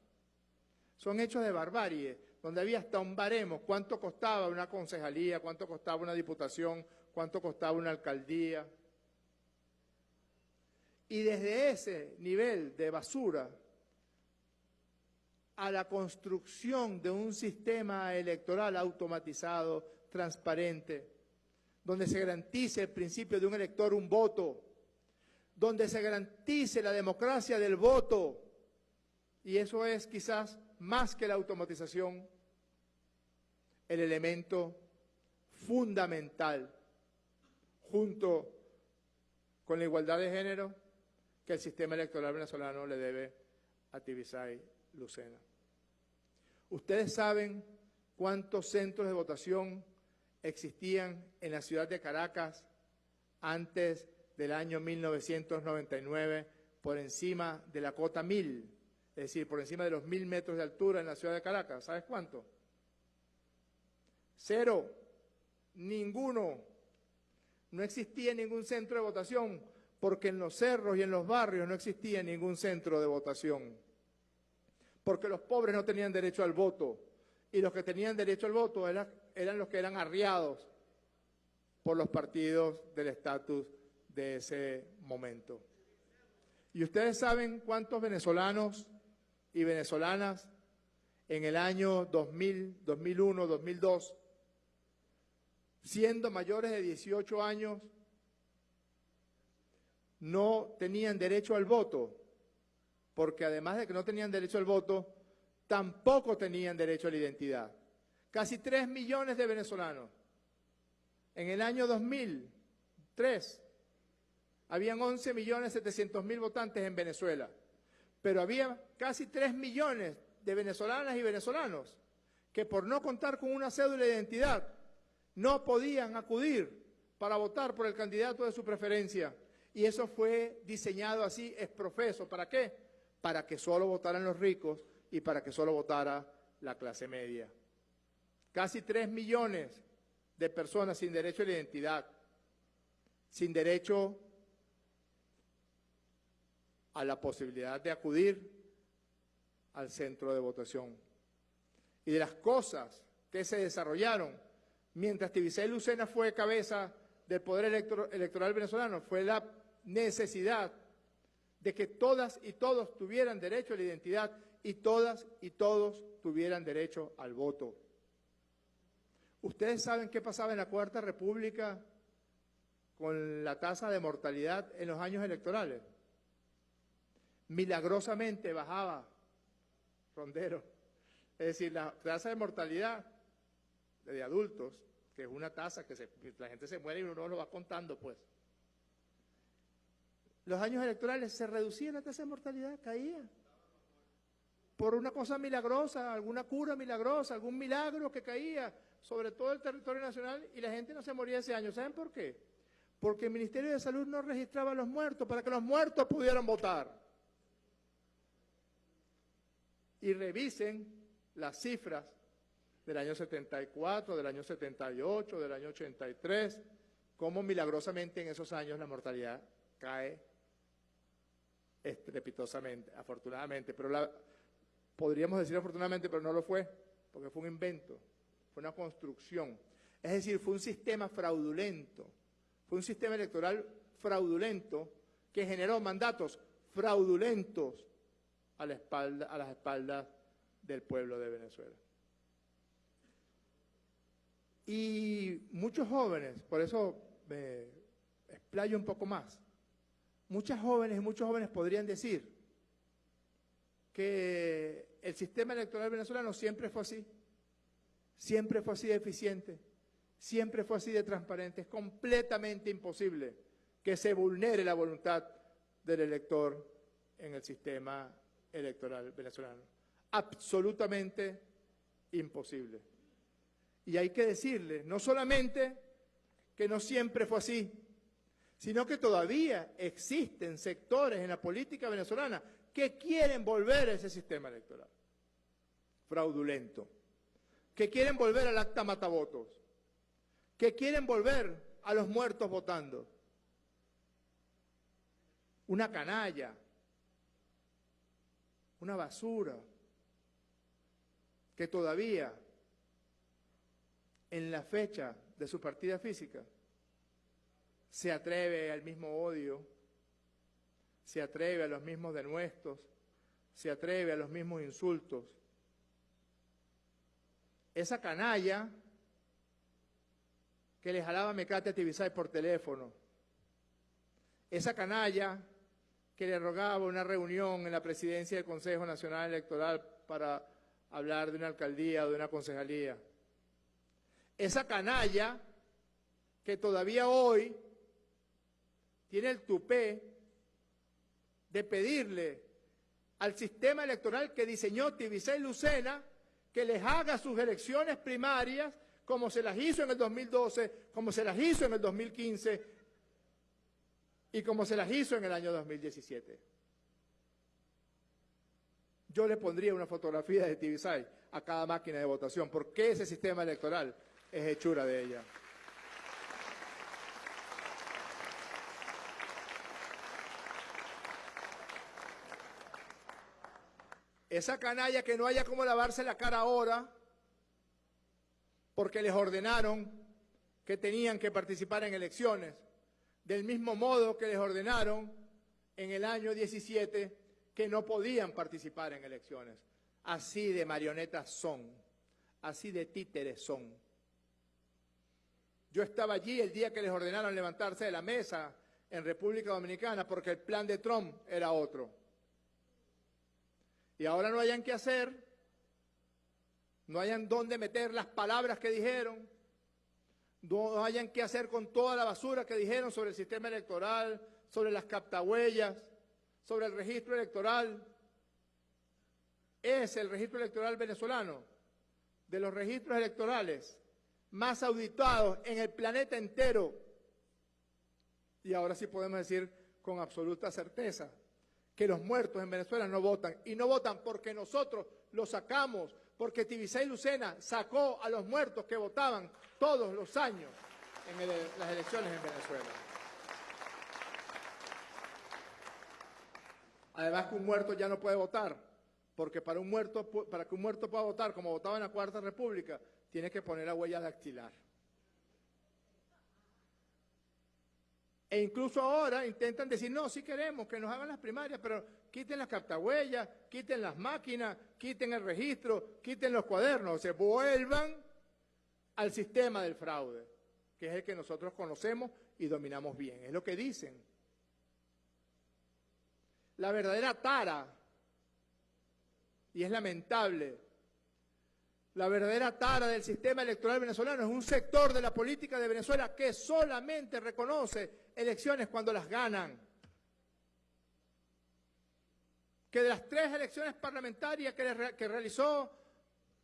son hechos de barbarie, donde había hasta un baremo, cuánto costaba una concejalía, cuánto costaba una diputación, cuánto costaba una alcaldía. Y desde ese nivel de basura a la construcción de un sistema electoral automatizado, transparente, donde se garantice el principio de un elector un voto, donde se garantice la democracia del voto, y eso es quizás más que la automatización, el elemento fundamental, junto con la igualdad de género, que el sistema electoral venezolano le debe a Tibisay Lucena. Ustedes saben cuántos centros de votación existían en la ciudad de Caracas antes del año 1999 por encima de la cota 1000 es decir, por encima de los mil metros de altura en la ciudad de Caracas. ¿Sabes cuánto? Cero. Ninguno. No existía ningún centro de votación porque en los cerros y en los barrios no existía ningún centro de votación. Porque los pobres no tenían derecho al voto y los que tenían derecho al voto eran, eran los que eran arriados por los partidos del estatus de ese momento. ¿Y ustedes saben cuántos venezolanos y venezolanas en el año 2000, 2001, 2002, siendo mayores de 18 años, no tenían derecho al voto, porque además de que no tenían derecho al voto, tampoco tenían derecho a la identidad. Casi 3 millones de venezolanos. En el año 2003 habían 11 millones 700 mil votantes en Venezuela, pero había casi 3 millones de venezolanas y venezolanos que por no contar con una cédula de identidad no podían acudir para votar por el candidato de su preferencia. Y eso fue diseñado así, es profeso. ¿Para qué? Para que solo votaran los ricos y para que solo votara la clase media. Casi 3 millones de personas sin derecho a la identidad, sin derecho a la posibilidad de acudir al centro de votación. Y de las cosas que se desarrollaron mientras Tibisay Lucena fue cabeza del Poder Electoral venezolano fue la necesidad de que todas y todos tuvieran derecho a la identidad y todas y todos tuvieran derecho al voto. ¿Ustedes saben qué pasaba en la Cuarta República con la tasa de mortalidad en los años electorales? Milagrosamente bajaba, Rondero. Es decir, la tasa de mortalidad de adultos, que es una tasa que se- la gente se muere y uno lo va contando, pues. Los años electorales se reducía la tasa de mortalidad, caía. Por una cosa milagrosa, alguna cura milagrosa, algún milagro que caía sobre todo el territorio nacional y la gente no se moría ese año. ¿Saben por qué? Porque el Ministerio de Salud no registraba a los muertos para que los muertos pudieran votar. Y revisen las cifras del año 74, del año 78, del año 83, cómo milagrosamente en esos años la mortalidad cae estrepitosamente, afortunadamente, pero la, podríamos decir afortunadamente, pero no lo fue, porque fue un invento, fue una construcción. Es decir, fue un sistema fraudulento, fue un sistema electoral fraudulento que generó mandatos fraudulentos a, la espalda, a las espaldas del pueblo de Venezuela. Y muchos jóvenes, por eso me explayo un poco más, muchas jóvenes y muchos jóvenes podrían decir que el sistema electoral venezolano siempre fue así, siempre fue así de eficiente, siempre fue así de transparente. Es completamente imposible que se vulnere la voluntad del elector en el sistema electoral venezolano. Absolutamente imposible. Y hay que decirle, no solamente que no siempre fue así, sino que todavía existen sectores en la política venezolana que quieren volver a ese sistema electoral fraudulento, que quieren volver al acta matavotos, que quieren volver a los muertos votando. Una canalla, una basura, que todavía en la fecha de su partida física se atreve al mismo odio, se atreve a los mismos denuestos, se atreve a los mismos insultos. Esa canalla que le jalaba mecate a Tibisay por teléfono, esa canalla que le rogaba una reunión en la presidencia del Consejo Nacional Electoral para hablar de una alcaldía o de una concejalía, esa canalla que todavía hoy tiene el tupé de pedirle al sistema electoral que diseñó Tibisay Lucena que les haga sus elecciones primarias como se las hizo en el 2012, como se las hizo en el 2015 y como se las hizo en el año 2017. Yo le pondría una fotografía de Tibisay a cada máquina de votación, porque ese sistema electoral es hechura de ella. Esa canalla que no haya como lavarse la cara ahora, porque les ordenaron que tenían que participar en elecciones, del mismo modo que les ordenaron en el año 17 que no podían participar en elecciones. Así de marionetas son, así de títeres son. Yo estaba allí el día que les ordenaron levantarse de la mesa en República Dominicana porque el plan de Trump era otro. Y ahora no hayan qué hacer, no hayan dónde meter las palabras que dijeron, no hayan qué hacer con toda la basura que dijeron sobre el sistema electoral, sobre las captahuellas, sobre el registro electoral. Es el registro electoral venezolano de los registros electorales más auditados en el planeta entero. Y ahora sí podemos decir con absoluta certeza que los muertos en Venezuela no votan. Y no votan porque nosotros los sacamos, porque Tibisay Lucena sacó a los muertos que votaban todos los años en las elecciones en Venezuela. Además que un muerto ya no puede votar, porque para, un muerto, para que un muerto pueda votar, como votaba en la Cuarta República, tiene que poner la huella dactilar. E incluso ahora intentan decir, no, sí queremos que nos hagan las primarias, pero quiten las cartahuellas, quiten las máquinas, quiten el registro, quiten los cuadernos, o vuelvan al sistema del fraude, que es el que nosotros conocemos y dominamos bien. Es lo que dicen. La verdadera tara, y es lamentable, la verdadera tara del sistema electoral venezolano es un sector de la política de Venezuela que solamente reconoce elecciones cuando las ganan. Que de las tres elecciones parlamentarias que, realizó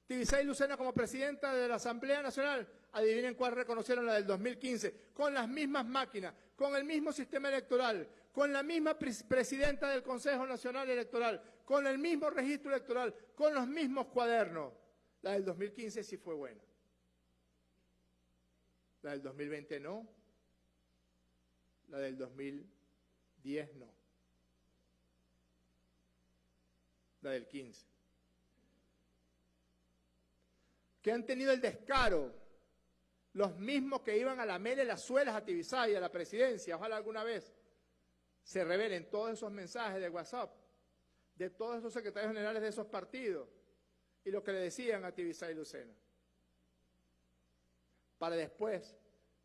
Tibisay Lucena como presidenta de la Asamblea Nacional, adivinen cuál reconocieron la del 2015, con las mismas máquinas, con el mismo sistema electoral, con la misma pres- presidenta del Consejo Nacional Electoral, con el mismo registro electoral, con los mismos cuadernos. La del 2015 sí fue buena. La del 2020 no. La del 2010 no. La del 15. Que han tenido el descaro, los mismos que iban a lamerle las suelas a Tibisay, a la presidencia, ojalá alguna vez se revelen todos esos mensajes de WhatsApp, de todos esos secretarios generales de esos partidos, y lo que le decían a Tibisay Lucena. Para después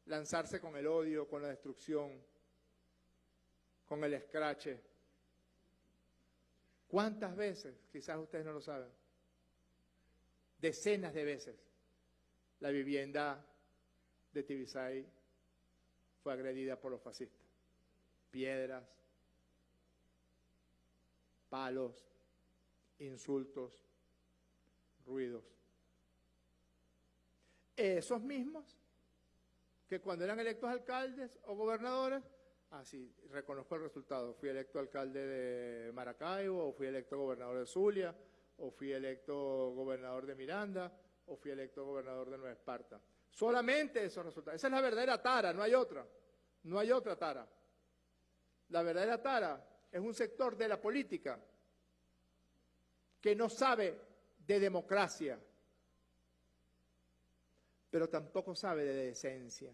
lanzarse con el odio, con la destrucción, con el escrache. ¿Cuántas veces? Quizás ustedes no lo saben. Decenas de veces la vivienda de Tibisay fue agredida por los fascistas. Piedras, palos, insultos, ruidos. Esos mismos que cuando eran electos alcaldes o gobernadores, así reconozco el resultado, fui electo alcalde de Maracaibo, o fui electo gobernador de Zulia, o fui electo gobernador de Miranda, o fui electo gobernador de Nueva Esparta. Solamente esos resultados. Esa es la verdadera tara, no hay otra. No hay otra tara. La verdadera tara es un sector de la política que no sabe de democracia, pero tampoco sabe de decencia.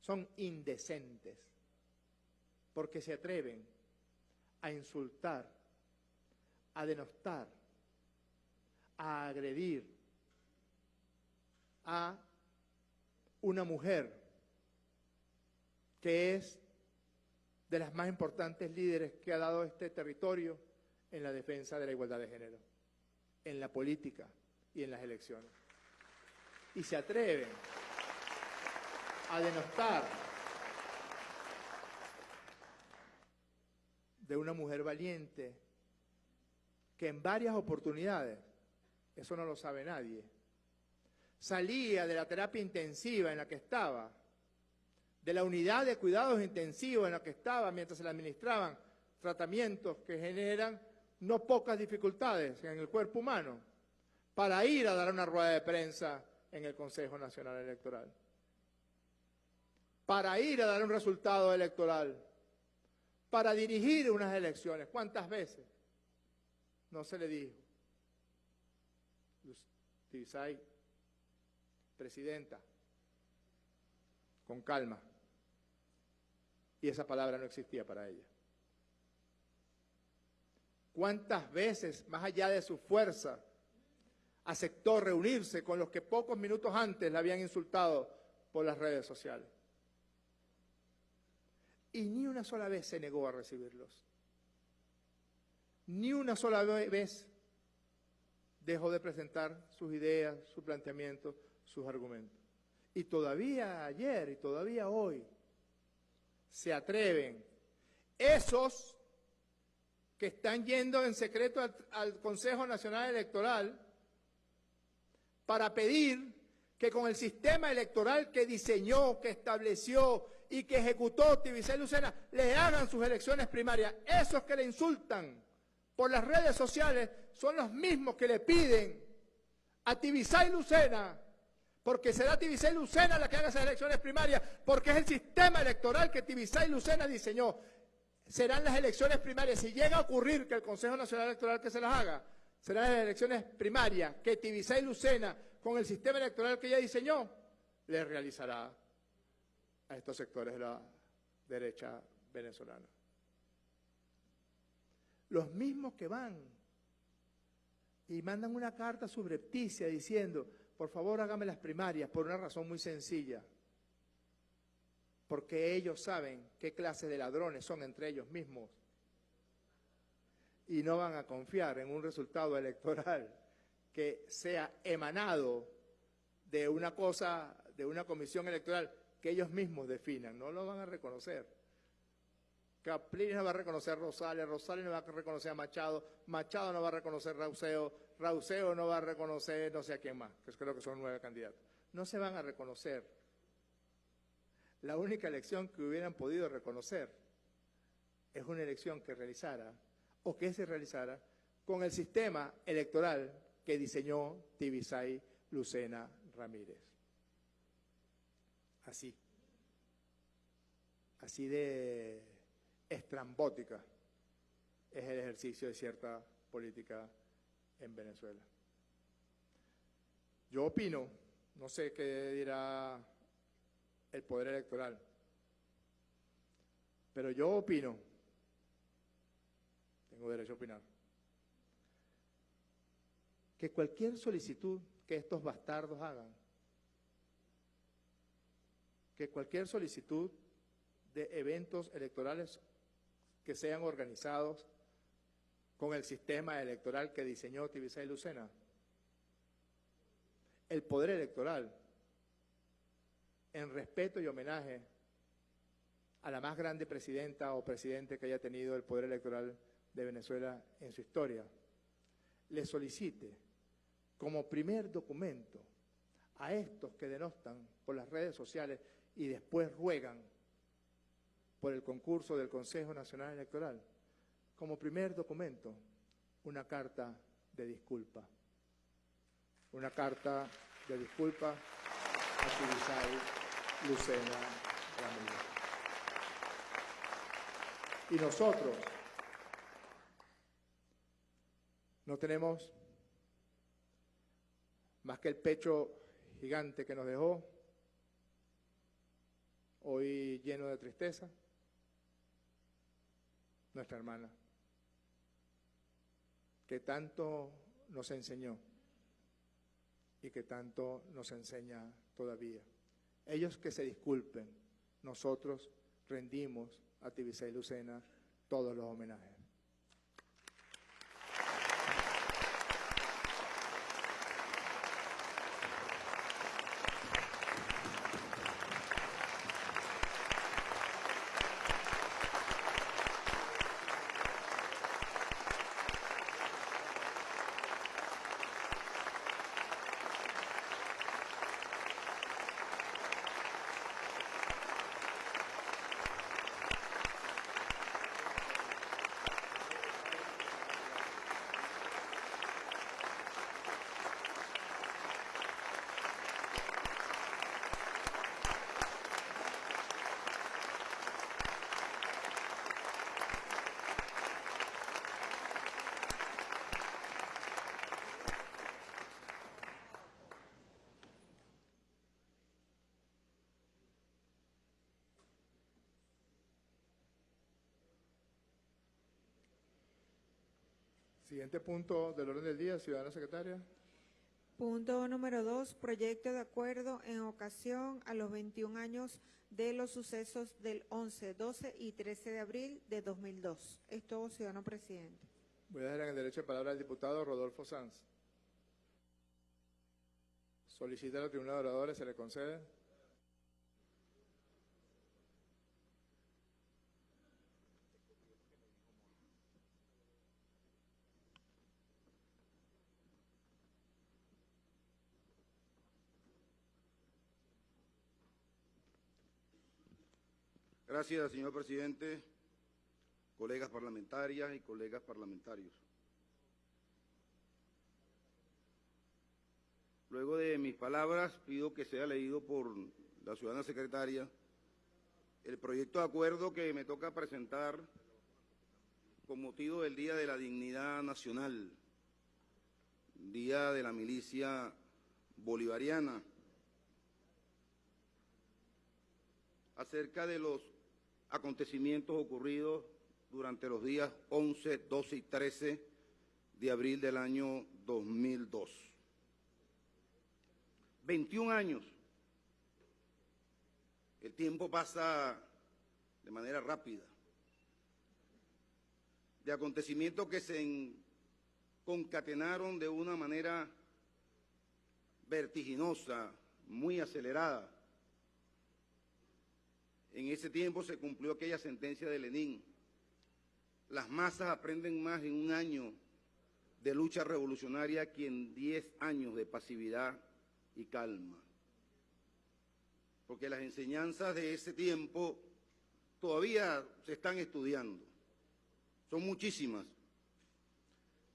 Son indecentes, porque se atreven a insultar, a denostar, a agredir a una mujer que es de las más importantes líderes que ha dado este territorio en la defensa de la igualdad de género, en la política y en las elecciones. Y se atreven a denostar de una mujer valiente que en varias oportunidades, eso no lo sabe nadie, salía de la terapia intensiva en la que estaba, de la unidad de cuidados intensivos en la que estaba mientras se le administraban tratamientos que generan no pocas dificultades en el cuerpo humano, para ir a dar una rueda de prensa en el Consejo Nacional Electoral, para ir a dar un resultado electoral, para dirigir unas elecciones. ¿Cuántas veces? No se le dijo. Presidenta, con calma. Y esa palabra no existía para ella. ¿Cuántas veces, más allá de su fuerza, aceptó reunirse con los que pocos minutos antes la habían insultado por las redes sociales? Y ni una sola vez se negó a recibirlos. Ni una sola ve- vez dejó de presentar sus ideas, sus planteamientos, sus argumentos. Y todavía ayer y todavía hoy se atreven esos que están yendo en secreto al, Consejo Nacional Electoral para pedir que con el sistema electoral que diseñó, que estableció y que ejecutó Tibisay Lucena, le hagan sus elecciones primarias. Esos que le insultan por las redes sociales son los mismos que le piden a Tibisay Lucena, porque será Tibisay Lucena la que haga esas elecciones primarias, porque es el sistema electoral que Tibisay Lucena diseñó. Serán las elecciones primarias. Si llega a ocurrir que el Consejo Nacional Electoral que se las haga, serán las elecciones primarias que Tibisay Lucena, con el sistema electoral que ella diseñó, le realizará a estos sectores de la derecha venezolana. Los mismos que van y mandan una carta subrepticia diciendo, por favor hágame las primarias, por una razón muy sencilla, porque ellos saben qué clase de ladrones son entre ellos mismos y no van a confiar en un resultado electoral que sea emanado de una cosa, de una comisión electoral que ellos mismos definan, no lo van a reconocer. Capriles no va a reconocer a Rosales, Rosales no va a reconocer a Machado, Machado no va a reconocer a Rauseo, Rauseo no va a reconocer no sé a quién más, que creo que son nueve candidatos. No se van a reconocer. La única elección que hubieran podido reconocer es una elección que realizara o que se realizara con el sistema electoral que diseñó Tibisay Lucena Ramírez. Así. Así de estrambótica es el ejercicio de cierta política en Venezuela. Yo opino, no sé qué dirá el poder electoral, pero yo opino, tengo derecho a opinar, que cualquier solicitud que estos bastardos hagan, que cualquier solicitud de eventos electorales que sean organizados con el sistema electoral que diseñó Tibisay Lucena, el poder electoral, en respeto y homenaje a la más grande presidenta o presidente que haya tenido el poder electoral de Venezuela en su historia, le solicite como primer documento a estos que denostan por las redes sociales y después ruegan por el concurso del Consejo Nacional Electoral, como primer documento, una carta de disculpa. Una carta de disculpa a Lucena Ramírez. Y nosotros no tenemos más que el pecho gigante que nos dejó, hoy lleno de tristeza, nuestra hermana, que tanto nos enseñó y que tanto nos enseña todavía. Ellos que se disculpen, nosotros rendimos a Tibisay Lucena todos los homenajes. Siguiente punto del orden del día, ciudadana secretaria.
Punto número dos, proyecto de acuerdo en ocasión a los 21 años de los sucesos del 11, 12 y 13 de abril de 2002. Es todo, ciudadano presidente.
Voy a dar en el derecho de palabra al diputado Rodolfo Sanz. Solicita a la tribuna de oradores, se le concede.
Gracias, señor presidente, colegas parlamentarias y colegas parlamentarios. Luego de mis palabras, pido que sea leído por la ciudadana secretaria el proyecto de acuerdo que me toca presentar con motivo del Día de la Dignidad Nacional, Día de la Milicia Bolivariana, acerca de los acontecimientos ocurridos durante los días 11, 12 y 13 de abril del año 2002. 21 años. El tiempo pasa de manera rápida. De acontecimientos que se en- concatenaron de una manera vertiginosa, muy acelerada. En ese tiempo se cumplió aquella sentencia de Lenin. Las masas aprenden más en un año de lucha revolucionaria que en diez años de pasividad y calma. Porque las enseñanzas de ese tiempo todavía se están estudiando. Son muchísimas.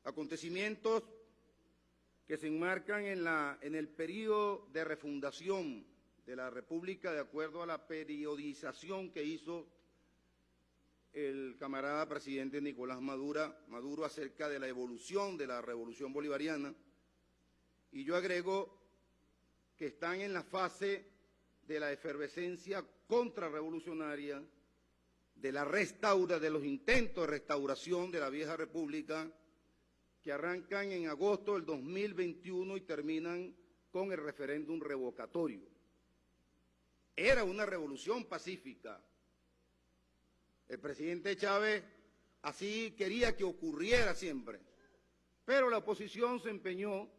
Acontecimientos que se enmarcan en, la, en el periodo de refundación de la República de acuerdo a la periodización que hizo el camarada presidente Nicolás Maduro, Maduro acerca de la evolución de la revolución bolivariana. Y yo agrego que están en la fase de la efervescencia contrarrevolucionaria, de la restaura, de los intentos de restauración de la vieja república, que arrancan en agosto del 2021 y terminan con el referéndum revocatorio. Era una revolución pacífica. El presidente Chávez así quería que ocurriera siempre. Pero la oposición se empeñó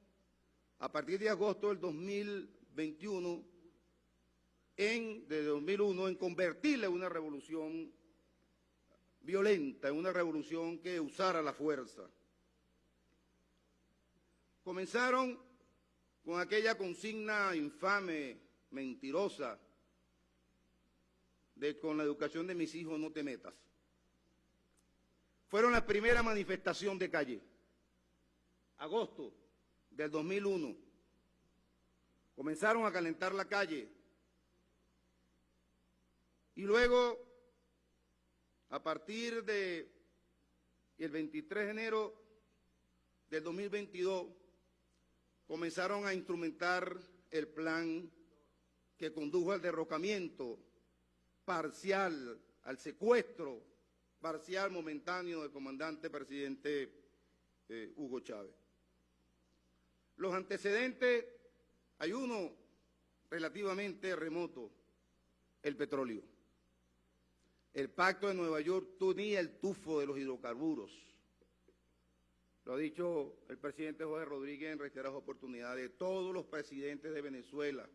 a partir de agosto del 2021 en, de 2001 en convertirla en una revolución violenta, en una revolución que usara la fuerza. Comenzaron con aquella consigna infame, mentirosa, de con la educación de mis hijos no te metas. Fueron la primera manifestación de calle, agosto del 2001. Comenzaron a calentar la calle. Y luego, a partir de el 23 de enero del 2022, comenzaron a instrumentar el plan que condujo al derrocamiento parcial, al secuestro parcial momentáneo del comandante presidente eh, Hugo Chávez. Los antecedentes, hay uno relativamente remoto, el petróleo. El pacto de Nueva York tenía el tufo de los hidrocarburos. Lo ha dicho el presidente José Rodríguez en reiteradas oportunidades. Todos los presidentes de Venezuela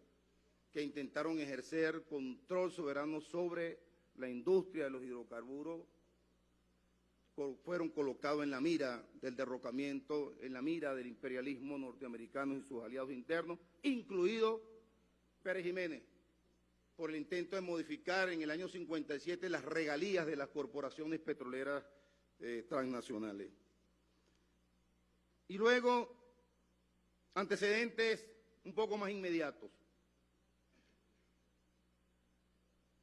que intentaron ejercer control soberano sobre la industria de los hidrocarburos fueron colocados en la mira del derrocamiento, en la mira del imperialismo norteamericano y sus aliados internos, incluido Pérez Jiménez, por el intento de modificar en el año 57 las regalías de las corporaciones petroleras eh, transnacionales. Y luego, antecedentes un poco más inmediatos.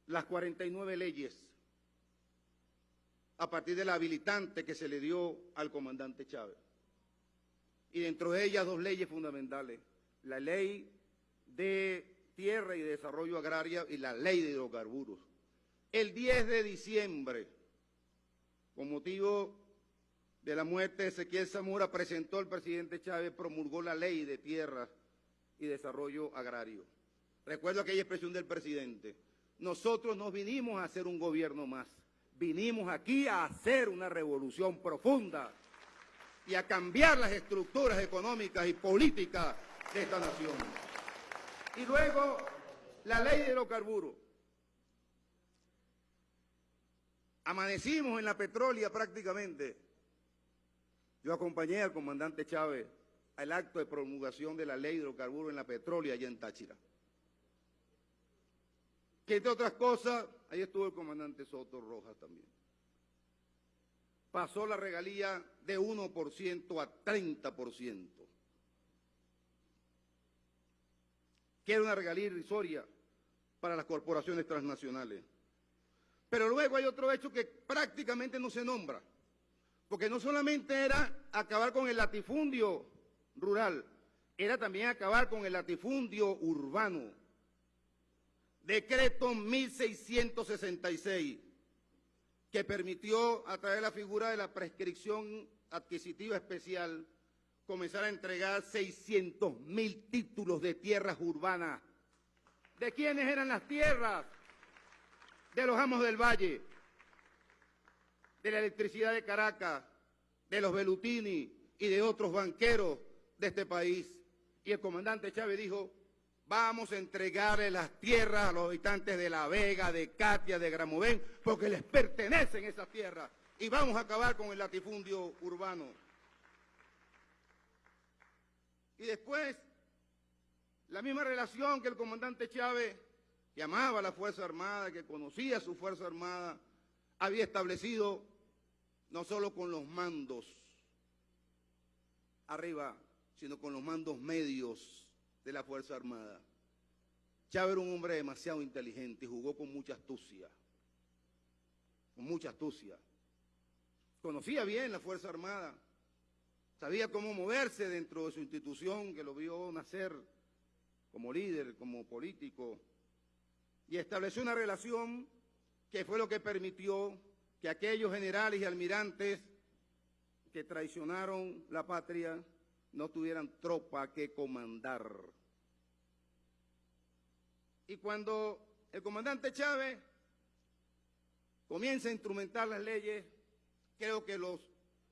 Las 49 leyes a partir de la habilitante que se le dio al comandante Chávez. Y dentro de ellas dos leyes fundamentales, la ley de tierra y desarrollo agraria y la ley de hidrocarburos. El 10 de diciembre, con motivo de la muerte de Ezequiel Zamora, presentó el presidente Chávez, promulgó la ley de tierra y desarrollo agrario. Recuerdo aquella expresión del presidente, nosotros no vinimos a hacer un gobierno más, vinimos aquí a hacer una revolución profunda y a cambiar las estructuras económicas y políticas de esta nación. Y luego, la ley de hidrocarburos. Amanecimos en la petrólea prácticamente. Yo acompañé al comandante Chávez al acto de promulgación de la ley de hidrocarburos en la petrólea allá en Táchira. Que entre otras cosas, ahí estuvo el comandante Soto Rojas también. Pasó la regalía de 1% a 30%. Que era una regalía irrisoria para las corporaciones transnacionales. Pero luego hay otro hecho que prácticamente no se nombra, porque no solamente era acabar con el latifundio rural, era también acabar con el latifundio urbano. Decreto 1666, que permitió a través de la figura de la prescripción adquisitiva especial comenzar a entregar 600 mil títulos de tierras urbanas. ¿De quiénes eran las tierras? De los amos del valle, de la electricidad de Caracas, de los Belutini y de otros banqueros de este país. Y el comandante Chávez dijo, vamos a entregarle las tierras a los habitantes de La Vega, de Katia, de Gramovén, porque les pertenecen esas tierras. Y vamos a acabar con el latifundio urbano. Y después, la misma relación que el comandante Chávez, que amaba a la Fuerza Armada, que conocía a su Fuerza Armada, había establecido no solo con los mandos arriba, sino con los mandos medios de la Fuerza Armada. Chávez era un hombre demasiado inteligente y jugó con mucha astucia, con mucha astucia. Conocía bien la Fuerza Armada, sabía cómo moverse dentro de su institución, que lo vio nacer como líder, como político, y estableció una relación que fue lo que permitió que aquellos generales y almirantes que traicionaron la patria no tuvieran tropa que comandar. Y cuando el comandante Chávez comienza a instrumentar las leyes, creo que los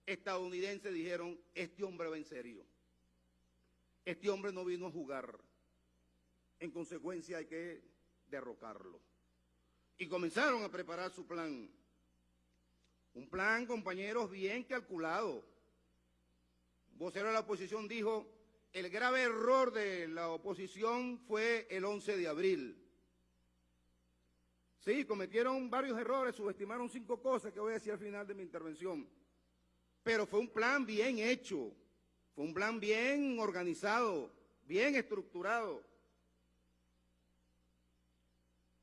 estadounidenses dijeron, este hombre va en serio. Este hombre no vino a jugar. En consecuencia hay que derrocarlo. Y comenzaron a preparar su plan. Un plan, compañeros, bien calculado vocero de la oposición dijo, el grave error de la oposición fue el 11 de abril. Sí, cometieron varios errores, subestimaron cinco cosas que voy a decir al final de mi intervención. Pero fue un plan bien hecho, fue un plan bien organizado, bien estructurado.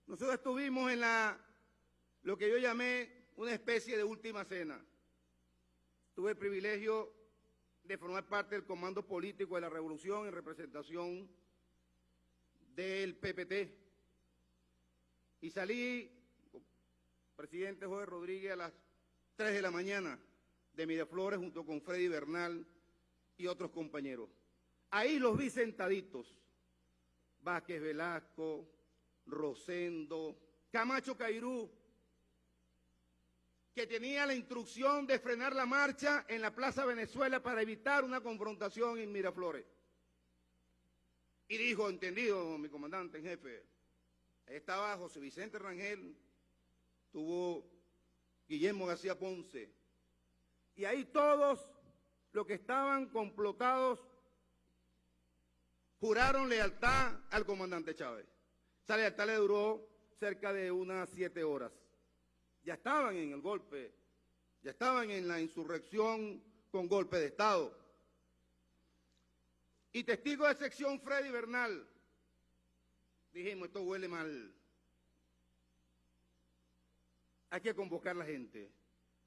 Nosotros estuvimos en la, lo que yo llamé una especie de última cena. Tuve el privilegio de formar parte del comando político de la revolución en representación del PPT. Y salí, presidente Jorge Rodríguez, a las 3 de la mañana de Miraflores junto con Freddy Bernal y otros compañeros. Ahí los vi sentaditos. Vázquez Velasco, Rosendo, Camacho Cairú, que tenía la instrucción de frenar la marcha en la Plaza Venezuela para evitar una confrontación en Miraflores. Y dijo, entendido, mi comandante en jefe, estaba José Vicente Rangel, tuvo Guillermo García Ponce, y ahí todos los que estaban complotados juraron lealtad al comandante Chávez. Esa lealtad le duró cerca de unas siete horas ya estaban en el golpe, ya estaban en la insurrección con golpe de Estado. Y testigo de sección Freddy Bernal, dijimos, esto huele mal. Hay que convocar a la gente,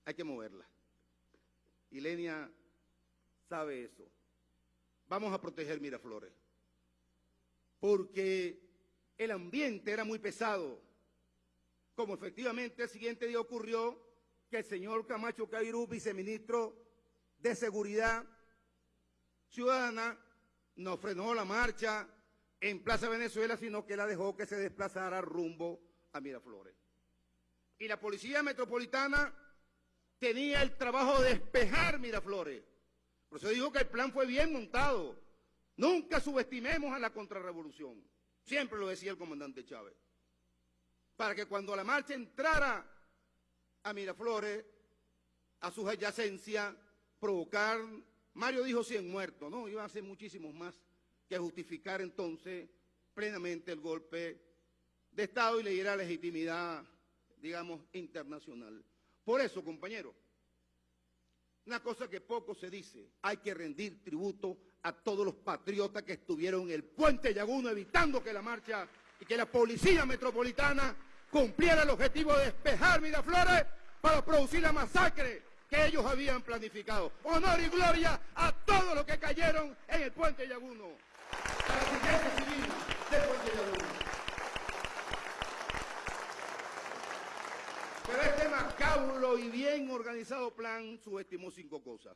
hay que moverla. Y Lenia sabe eso. Vamos a proteger Miraflores. Porque el ambiente era muy pesado como efectivamente el siguiente día ocurrió que el señor Camacho Cairú, viceministro de Seguridad Ciudadana, no frenó la marcha en Plaza Venezuela, sino que la dejó que se desplazara rumbo a Miraflores. Y la Policía Metropolitana tenía el trabajo de despejar Miraflores. Por eso digo que el plan fue bien montado. Nunca subestimemos a la contrarrevolución. Siempre lo decía el comandante Chávez para que cuando la marcha entrara a Miraflores, a sus adyacencias, provocar, Mario dijo 100 muertos, no, iban a ser muchísimos más, que justificar entonces plenamente el golpe de Estado y le diera legitimidad, digamos, internacional. Por eso, compañeros, una cosa que poco se dice, hay que rendir tributo a todos los patriotas que estuvieron en el puente Yaguno evitando que la marcha y que la policía metropolitana cumpliera el objetivo de despejar Miraflores para producir la masacre que ellos habían planificado. Honor y gloria a todos los que cayeron en el puente Yaguno. A la siguiente civil del puente Yaguno. Pero este macabro y bien organizado plan subestimó cinco cosas.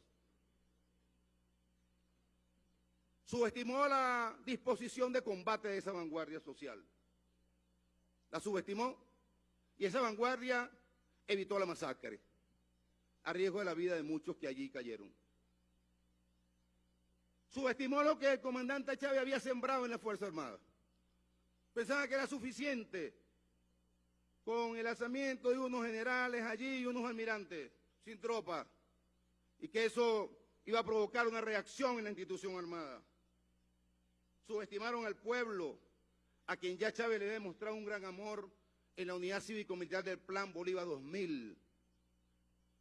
Subestimó la disposición de combate de esa vanguardia social. La subestimó y esa vanguardia evitó la masacre, a riesgo de la vida de muchos que allí cayeron. Subestimó lo que el comandante Chávez había sembrado en la Fuerza Armada. Pensaba que era suficiente con el alzamiento de unos generales allí y unos almirantes sin tropa, y que eso iba a provocar una reacción en la institución armada. Subestimaron al pueblo, a quien ya Chávez le demostrado un gran amor en la unidad cívico-militar del Plan Bolívar 2000,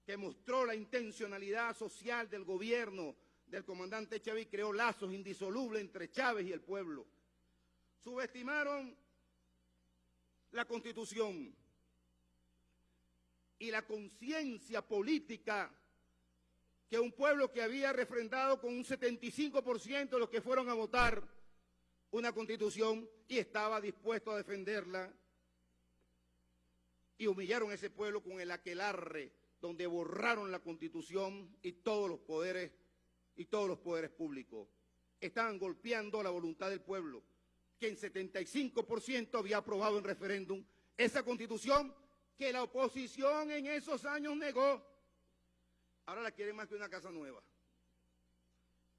que mostró la intencionalidad social del gobierno del comandante Chávez y creó lazos indisolubles entre Chávez y el pueblo. Subestimaron la Constitución y la conciencia política que un pueblo que había refrendado con un 75% de los que fueron a votar una Constitución y estaba dispuesto a defenderla, y humillaron a ese pueblo con el aquelarre donde borraron la Constitución y todos los poderes y todos los poderes públicos. Estaban golpeando la voluntad del pueblo que en 75% había aprobado en referéndum esa constitución que la oposición en esos años negó. Ahora la quieren más que una casa nueva.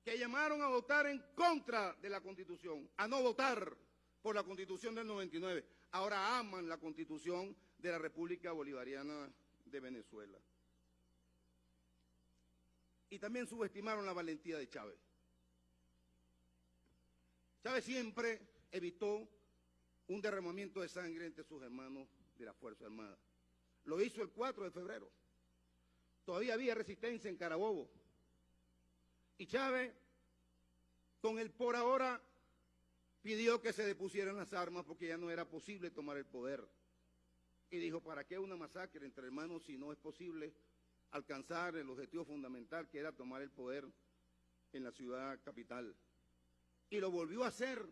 Que llamaron a votar en contra de la constitución, a no votar por la constitución del 99. Ahora aman la constitución de la República Bolivariana de Venezuela. Y también subestimaron la valentía de Chávez. Chávez siempre evitó un derramamiento de sangre entre sus hermanos de la Fuerza Armada. Lo hizo el 4 de febrero. Todavía había resistencia en Carabobo. Y Chávez, con el por ahora, pidió que se depusieran las armas porque ya no era posible tomar el poder. Y dijo, ¿para qué una masacre entre hermanos si no es posible alcanzar el objetivo fundamental que era tomar el poder en la ciudad capital? Y lo volvió a hacer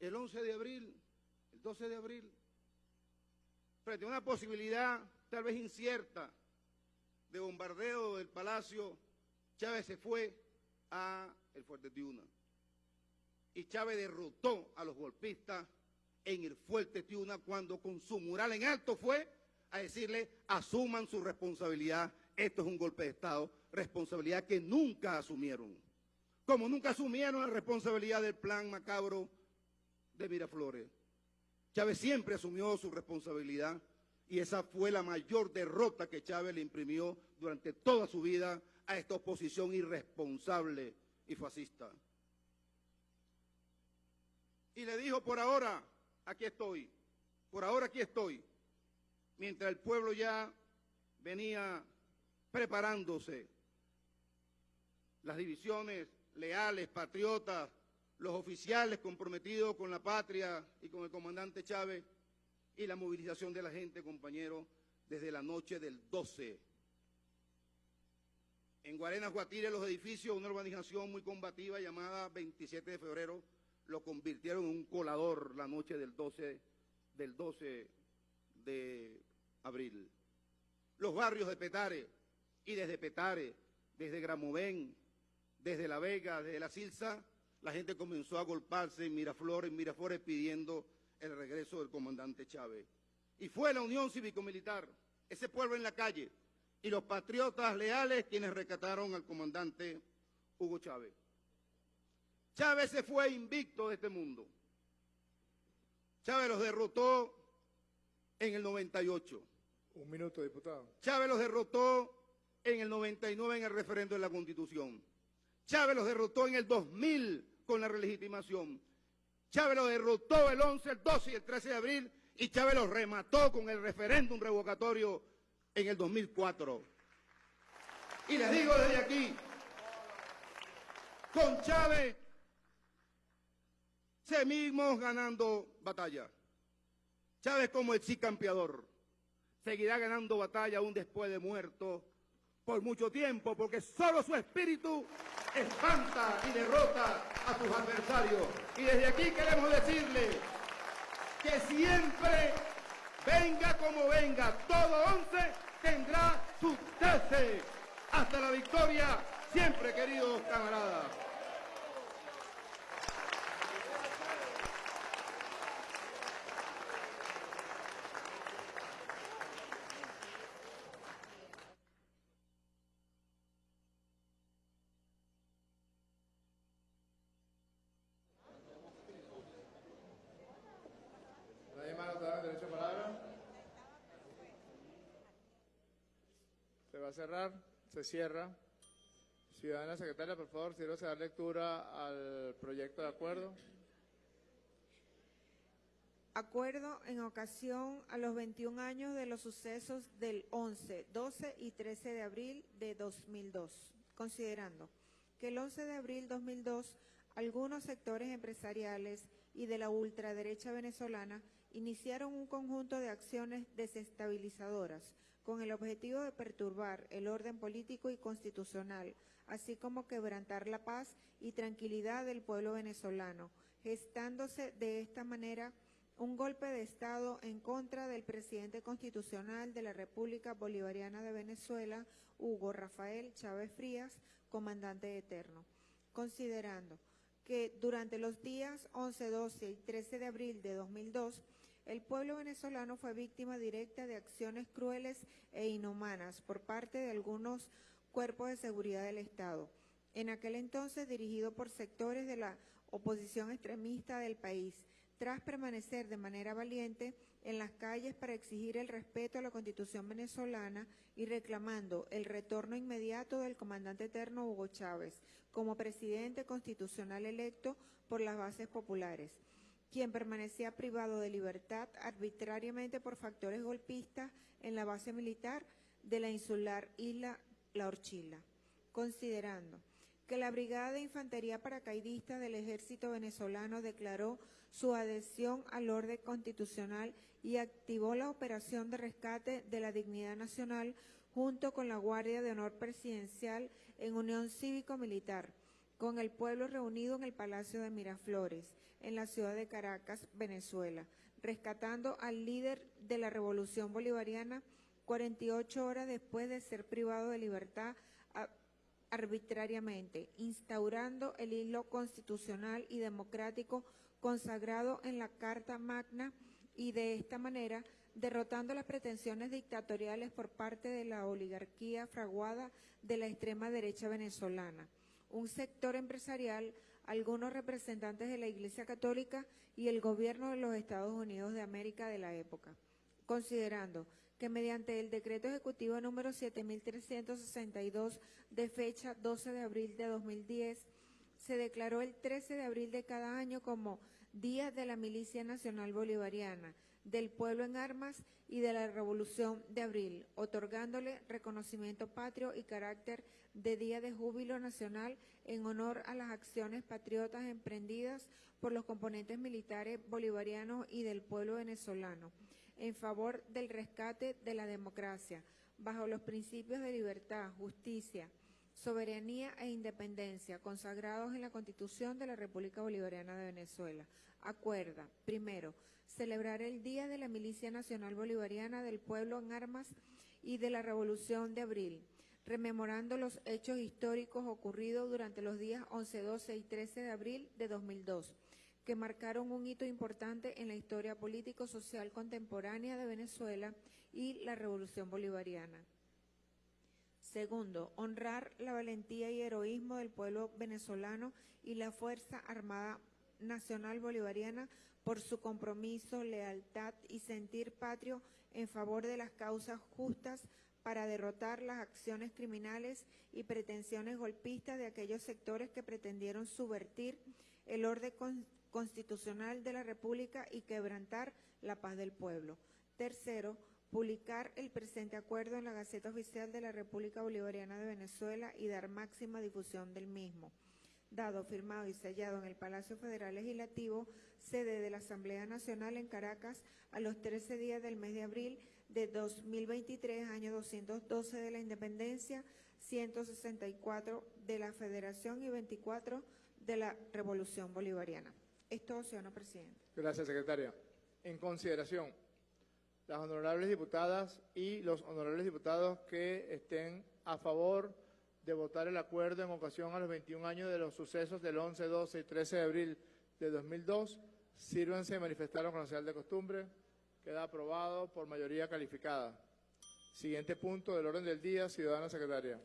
el 11 de abril, el 12 de abril, frente a una posibilidad tal vez incierta de bombardeo del palacio, Chávez se fue a el Fuerte Tiuna. Y Chávez derrotó a los golpistas en el Fuerte Tiuna cuando con su mural en alto fue a decirle asuman su responsabilidad, esto es un golpe de Estado, responsabilidad que nunca asumieron. Como nunca asumieron la responsabilidad del plan macabro de Miraflores. Chávez siempre asumió su responsabilidad y esa fue la mayor derrota que Chávez le imprimió durante toda su vida a esta oposición irresponsable y fascista. Y le dijo, por ahora, aquí estoy, por ahora aquí estoy, mientras el pueblo ya venía preparándose, las divisiones leales, patriotas, los oficiales comprometidos con la patria y con el comandante Chávez y la movilización de la gente, compañeros, desde la noche del 12. En Guarenas, Guatire, los edificios, una urbanización muy combativa llamada 27 de febrero, lo convirtieron en un colador la noche del 12, del 12 de abril. Los barrios de Petare y desde Petare, desde Gramovén, desde La Vega, desde La Silsa, la gente comenzó a golparse en Miraflores, en Miraflores pidiendo el regreso del comandante Chávez. Y fue la Unión Cívico-Militar, ese pueblo en la calle, y los patriotas leales quienes rescataron al comandante Hugo Chávez. Chávez se fue invicto de este mundo. Chávez los derrotó en el 98.
Un minuto, diputado.
Chávez los derrotó en el 99 en el referendo de la Constitución. Chávez los derrotó en el 2000 con la relegitimación. Chávez los derrotó el 11, el 12 y el 13 de abril y Chávez los remató con el referéndum revocatorio en el 2004. Y les digo desde aquí, con Chávez seguimos ganando batalla. Chávez como el sí campeador seguirá ganando batalla aún después de muerto por mucho tiempo, porque solo su espíritu espanta y derrota a sus adversarios. Y desde aquí queremos decirle que siempre, venga como venga, todo once tendrá su trece. Hasta la victoria, siempre, queridos camaradas.
¿Nadie más no da derecho a palabra? Se va a cerrar, se cierra. Ciudadana secretaria, por favor, sírvase a dar lectura al proyecto de acuerdo.
Acuerdo en ocasión a los 21 años de los sucesos del 11, 12 y 13 de abril de 2002, considerando que el 11 de abril 2002 algunos sectores empresariales y de la ultraderecha venezolana iniciaron un conjunto de acciones desestabilizadoras con el objetivo de perturbar el orden político y constitucional, así como quebrantar la paz y tranquilidad del pueblo venezolano, gestándose de esta manera un golpe de Estado en contra del presidente constitucional de la República Bolivariana de Venezuela, Hugo Rafael Chávez Frías, comandante eterno, considerando que durante los días 11, 12 y 13 de abril de 2002, el pueblo venezolano fue víctima directa de acciones crueles e inhumanas por parte de algunos cuerpos de seguridad del Estado, en aquel entonces dirigido por sectores de la oposición extremista del país, tras permanecer de manera valiente en las calles para exigir el respeto a la Constitución venezolana y reclamando el retorno inmediato del comandante eterno Hugo Chávez como presidente constitucional electo por las bases populares, quien permanecía privado de libertad arbitrariamente por factores golpistas en la base militar de la insular isla La Orchila, considerando que la Brigada de Infantería Paracaidista del Ejército Venezolano declaró su adhesión al orden constitucional y activó la operación de rescate de la dignidad nacional junto con la Guardia de Honor Presidencial en unión cívico-militar, con el pueblo reunido en el Palacio de Miraflores, en la ciudad de Caracas, Venezuela, rescatando al líder de la Revolución Bolivariana 48 horas después de ser privado de libertad arbitrariamente, instaurando el hilo constitucional y democrático consagrado en la Carta Magna y de esta manera derrotando las pretensiones dictatoriales por parte de la oligarquía fraguada de la extrema derecha venezolana, un sector empresarial, algunos representantes de la Iglesia Católica y el gobierno de los Estados Unidos de América de la época, considerando que mediante el decreto ejecutivo número 7362 de fecha 12 de abril de 2010, se declaró el 13 de abril de cada año como Día de la Milicia Nacional Bolivariana, del Pueblo en Armas y de la Revolución de Abril, otorgándole reconocimiento patrio y carácter de Día de Júbilo Nacional en honor a las acciones patriotas emprendidas por los componentes militares bolivarianos y del pueblo venezolano en favor del rescate de la democracia, bajo los principios de libertad, justicia, soberanía e independencia consagrados en la Constitución de la República Bolivariana de Venezuela. Acuerda, primero, celebrar el Día de la Milicia Nacional Bolivariana del Pueblo en Armas y de la Revolución de Abril, rememorando los hechos históricos ocurridos durante los días 11, 12 y 13 de abril de 2002 que marcaron un hito importante en la historia político-social contemporánea de Venezuela y la Revolución Bolivariana. Segundo, honrar la valentía y heroísmo del pueblo venezolano y la Fuerza Armada Nacional Bolivariana por su compromiso, lealtad y sentir patrio en favor de las causas justas para derrotar las acciones criminales y pretensiones golpistas de aquellos sectores que pretendieron subvertir el orden con- constitucional de la República y quebrantar la paz del pueblo. Tercero, publicar el presente acuerdo en la Gaceta Oficial de la República Bolivariana de Venezuela y dar máxima difusión del mismo. Dado, firmado y sellado en el Palacio Federal Legislativo, sede de la Asamblea Nacional en Caracas, a los 13 días del mes de abril de 2023, año 212 de la Independencia, 164 de la Federación y 24 de la Revolución Bolivariana. Esto, señor presidente.
Gracias, secretaria. En consideración, las honorables diputadas y los honorables diputados que estén a favor de votar el acuerdo en ocasión a los 21 años de los sucesos del 11, 12 y 13 de abril de 2002, sírvanse y manifestaron con la señal de costumbre. Queda aprobado por mayoría calificada. Siguiente punto del orden del día, ciudadana secretaria.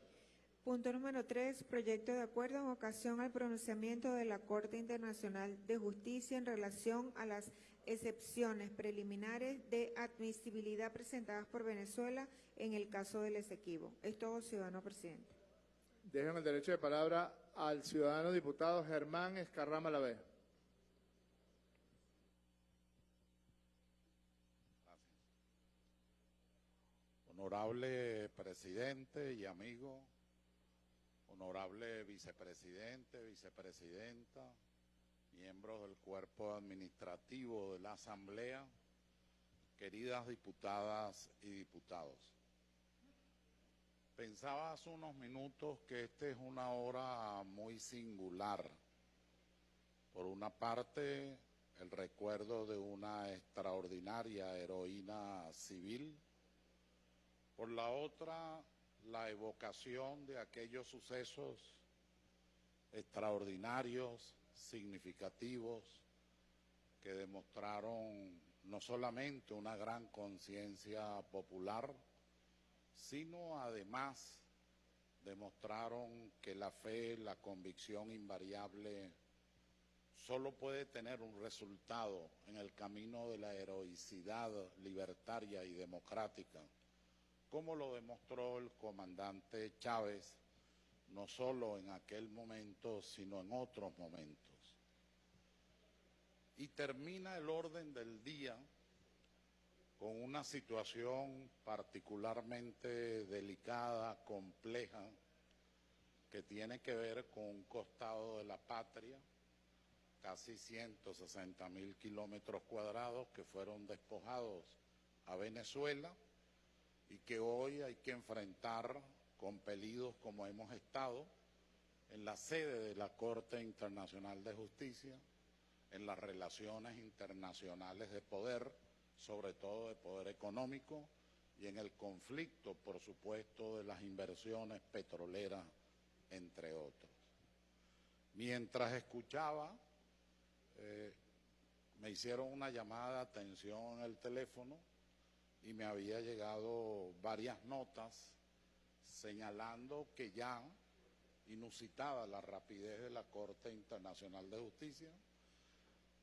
Punto número 3. Proyecto de acuerdo en ocasión al pronunciamiento de la Corte Internacional de Justicia en relación a las excepciones preliminares de admisibilidad presentadas por Venezuela en el caso del Esequibo. Es todo, ciudadano presidente.
Dejo el derecho de palabra al ciudadano diputado Germán Escarrama Lavé.
Honorable presidente y amigo, honorable vicepresidente, vicepresidenta, miembros del cuerpo administrativo de la Asamblea, queridas diputadas y diputados. Pensaba hace unos minutos que esta es una hora muy singular. Por una parte, el recuerdo de una extraordinaria heroína civil. Por la otra, la evocación de aquellos sucesos extraordinarios, significativos, que demostraron no solamente una gran conciencia popular, sino además demostraron que la fe, la convicción invariable, solo puede tener un resultado en el camino de la heroicidad libertaria y democrática, como lo demostró el comandante Chávez, no solo en aquel momento, sino en otros momentos. Y termina el orden del día con una situación particularmente delicada, compleja, que tiene que ver con un costado de la patria, casi 160 mil kilómetros cuadrados que fueron despojados a Venezuela y que hoy hay que enfrentar compelidos como hemos estado en la sede de la Corte Internacional de Justicia, en las relaciones internacionales de poder, sobre todo de poder económico, y en el conflicto, por supuesto, de las inversiones petroleras, entre otros. Mientras escuchaba, eh, me hicieron una llamada de atención en el teléfono y me había llegado varias notas señalando que ya, inusitada la rapidez de la Corte Internacional de Justicia,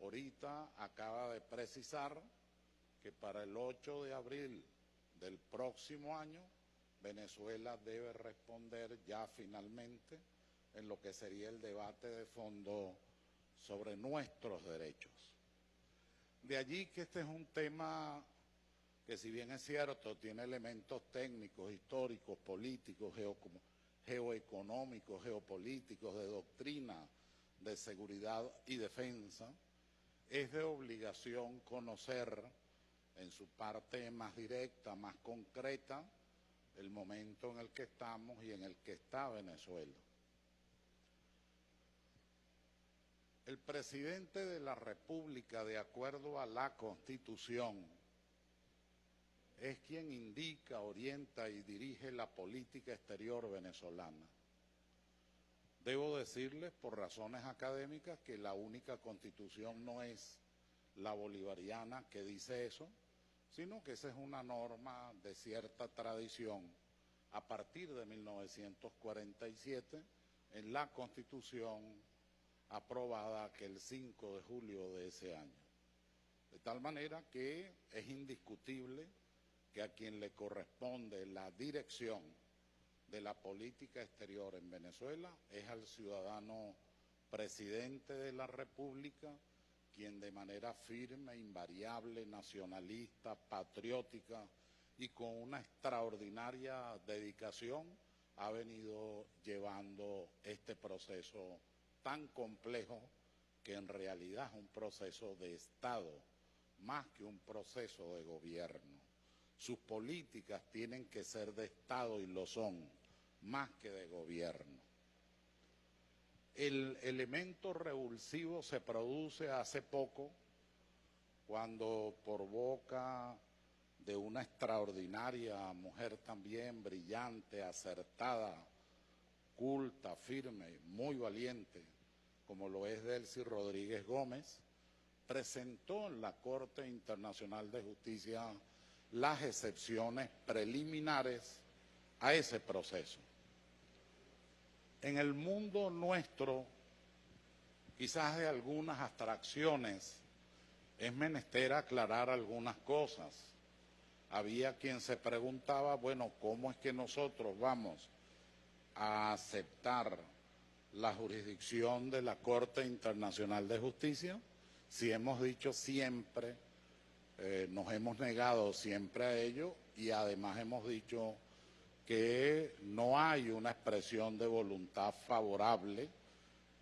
ahorita acaba de precisar que para el 8 de abril del próximo año Venezuela debe responder ya finalmente en lo que sería el debate de fondo sobre nuestros derechos. De allí que este es un tema que si bien es cierto tiene elementos técnicos, históricos, políticos, geoeconómicos, geopolíticos, de doctrina, de seguridad y defensa, es de obligación conocer en su parte más directa, más concreta, el momento en el que estamos y en el que está Venezuela. El presidente de la República, de acuerdo a la Constitución, es quien indica, orienta y dirige la política exterior venezolana. Debo decirles, por razones académicas, que la única constitución no es la bolivariana que dice eso, sino que esa es una norma de cierta tradición a partir de 1947 en la Constitución aprobada aquel 5 de julio de ese año. De tal manera que es indiscutible que a quien le corresponde la dirección de la política exterior en Venezuela es al ciudadano presidente de la República quien de manera firme, invariable, nacionalista, patriótica y con una extraordinaria dedicación ha venido llevando este proceso tan complejo que en realidad es un proceso de Estado más que un proceso de gobierno. Sus políticas tienen que ser de Estado y lo son, más que de gobierno. El elemento revulsivo se produce hace poco cuando por boca de una extraordinaria mujer también brillante, acertada, culta, firme, muy valiente, como lo es Delcy Rodríguez Gómez, presentó en la Corte Internacional de Justicia las excepciones preliminares a ese proceso. En el mundo nuestro, quizás de algunas abstracciones, es menester aclarar algunas cosas. Había quien se preguntaba, bueno, ¿cómo es que nosotros vamos a aceptar la jurisdicción de la Corte Internacional de Justicia si hemos dicho siempre, eh, nos hemos negado siempre a ello y además hemos dicho que no hay una expresión de voluntad favorable,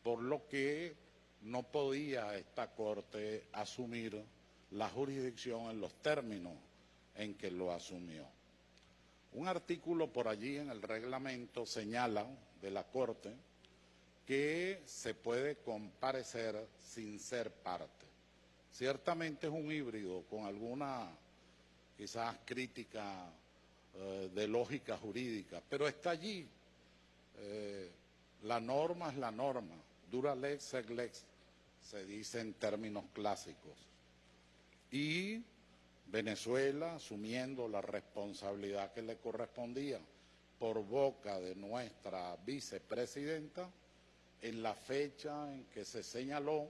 por lo que no podía esta Corte asumir la jurisdicción en los términos en que lo asumió. Un artículo por allí en el reglamento señala de la Corte que se puede comparecer sin ser parte. Ciertamente es un híbrido con alguna quizás crítica eh, de lógica jurídica, pero está allí. Eh, la norma es la norma, dura lex sed lex, se dice en términos clásicos. Y Venezuela, asumiendo la responsabilidad que le correspondía por boca de nuestra vicepresidenta, en la fecha en que se señaló,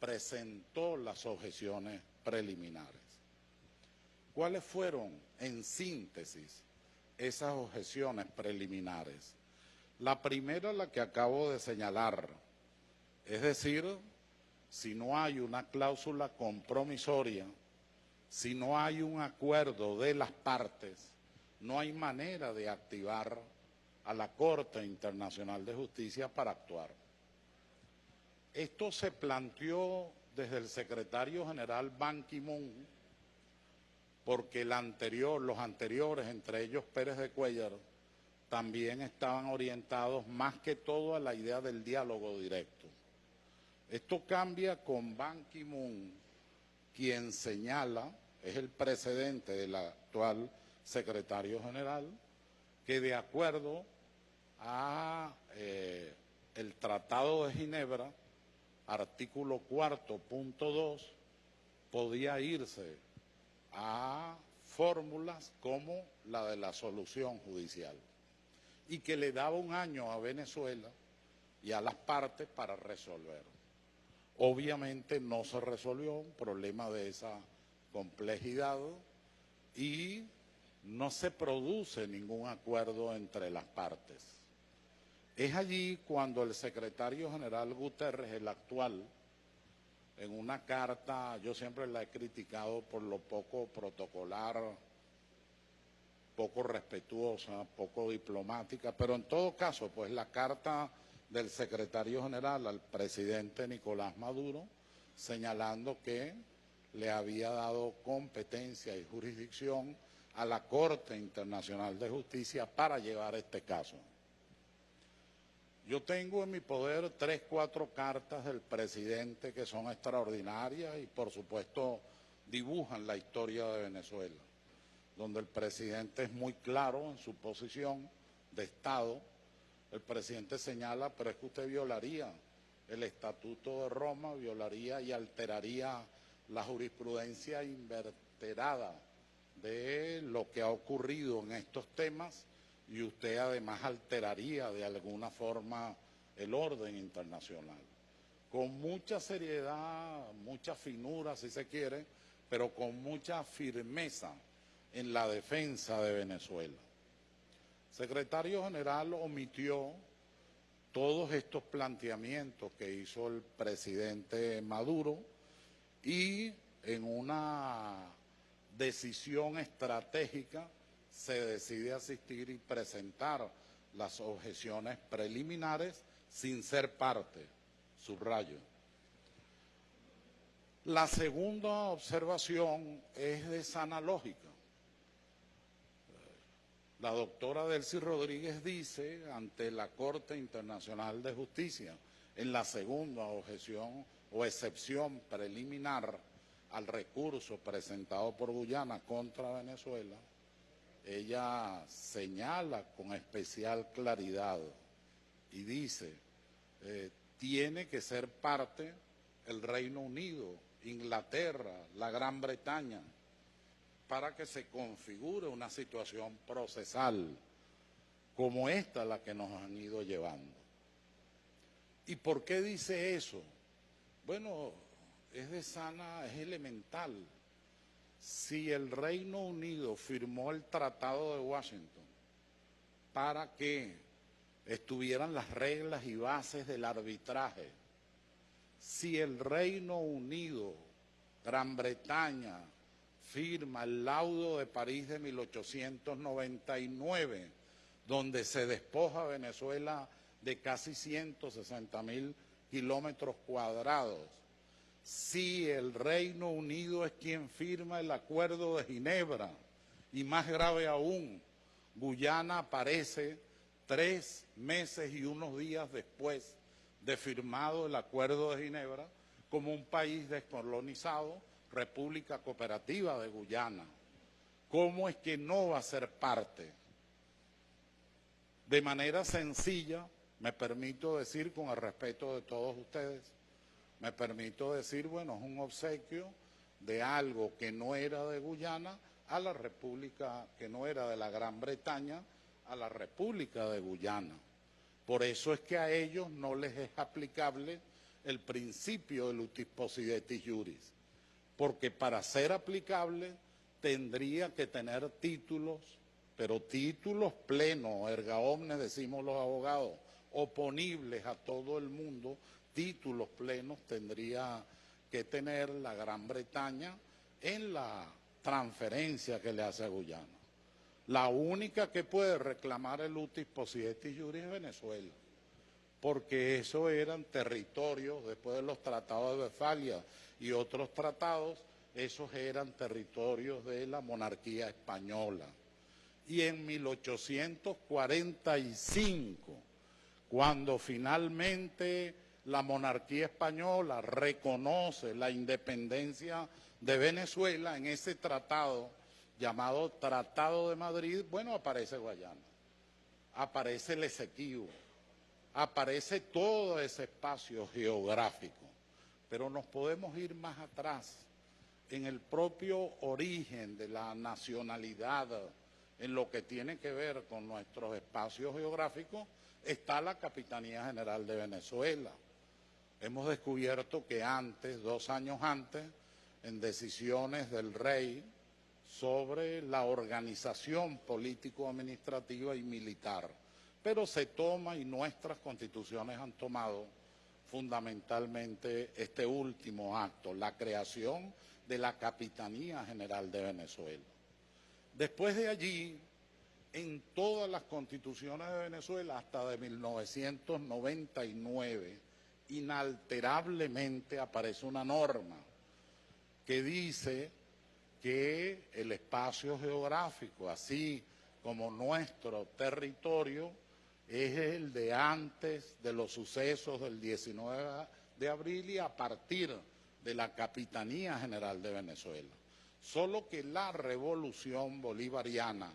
presentó las objeciones preliminares. ¿Cuáles fueron, en síntesis, esas objeciones preliminares? La primera, la que acabo de señalar, es decir, si no hay una cláusula compromisoria, si no hay un acuerdo de las partes, no hay manera de activar a la Corte Internacional de Justicia para actuar. Esto se planteó desde el secretario general Ban Ki-moon, porque los anteriores, entre ellos Pérez de Cuellar, también estaban orientados más que todo a la idea del diálogo directo. Esto cambia con Ban Ki-moon, quien señala, es el precedente del actual secretario general, que de acuerdo a eh, el Tratado de Ginebra, artículo cuarto, punto dos, podía irse a fórmulas como la de la solución judicial y que le daba un año a Venezuela y a las partes para resolver. Obviamente no se resolvió un problema de esa complejidad y no se produce ningún acuerdo entre las partes. Es allí cuando el secretario general Guterres, el actual, en una carta, yo siempre la he criticado por lo poco protocolar, poco respetuosa, poco diplomática, pero en todo caso, pues la carta del secretario general al presidente Nicolás Maduro, señalando que le había dado competencia y jurisdicción a la Corte Internacional de Justicia para llevar este caso. Yo tengo en mi poder tres, cuatro cartas del presidente que son extraordinarias y por supuesto dibujan la historia de Venezuela, donde el presidente es muy claro en su posición de Estado. El presidente señala, pero es que usted violaría el Estatuto de Roma, violaría y alteraría la jurisprudencia inverterada de lo que ha ocurrido en estos temas y usted además alteraría de alguna forma el orden internacional. Con mucha seriedad, mucha finura si se quiere, pero con mucha firmeza en la defensa de Venezuela. El secretario general omitió todos estos planteamientos que hizo el presidente Maduro y en una decisión estratégica se decide asistir y presentar las objeciones preliminares sin ser parte, subrayo. La segunda observación es de sana lógica. La doctora Delcy Rodríguez dice ante la Corte Internacional de Justicia, en la segunda objeción o excepción preliminar al recurso presentado por Guyana contra Venezuela, ella señala con especial claridad y dice, eh, tiene que ser parte el Reino Unido, Inglaterra, la Gran Bretaña, para que se configure una situación procesal como esta la que nos han ido llevando. ¿Y por qué dice eso? Bueno, es de sana, es elemental. Si el Reino Unido firmó el Tratado de Washington para que estuvieran las reglas y bases del arbitraje, si el Reino Unido, Gran Bretaña, firma el laudo de París de 1899, donde se despoja a Venezuela de casi 160 mil kilómetros cuadrados, si el Reino Unido es quien firma el Acuerdo de Ginebra, y más grave aún, Guyana aparece tres meses y unos días después de firmado el Acuerdo de Ginebra como un país descolonizado, República Cooperativa de Guyana. ¿Cómo es que no va a ser parte? De manera sencilla, me permito decir con el respeto de todos ustedes, me permito decir, bueno, es un obsequio de algo que no era de Guyana a la República, que no era de la Gran Bretaña, a la República de Guyana. Por eso es que a ellos no les es aplicable el principio del utis possidetis juris, porque para ser aplicable tendría que tener títulos, pero títulos plenos, erga omnes, decimos los abogados, oponibles a todo el mundo, títulos plenos tendría que tener la Gran Bretaña en la transferencia que le hace a Guyana. La única que puede reclamar el utis possidetis juris es Venezuela, porque eso eran territorios, después de los tratados de Westfalia y otros tratados, esos eran territorios de la monarquía española. Y en 1845, cuando finalmente la monarquía española reconoce la independencia de Venezuela en ese tratado llamado Tratado de Madrid, bueno, aparece Guayana, aparece el Esequibo, aparece todo ese espacio geográfico, pero nos podemos ir más atrás en el propio origen de la nacionalidad, en lo que tiene que ver con nuestros espacios geográficos, está la Capitanía General de Venezuela hemos descubierto que antes, dos años antes, en decisiones del rey sobre la organización político-administrativa y militar, pero se toma y nuestras constituciones han tomado fundamentalmente este último acto, la creación de la Capitanía General de Venezuela. Después de allí, en todas las constituciones de Venezuela, hasta de 1999, inalterablemente aparece una norma que dice que el espacio geográfico, así como nuestro territorio, es el de antes de los sucesos del 19 de abril y a partir de la Capitanía General de Venezuela. Solo que la revolución bolivariana,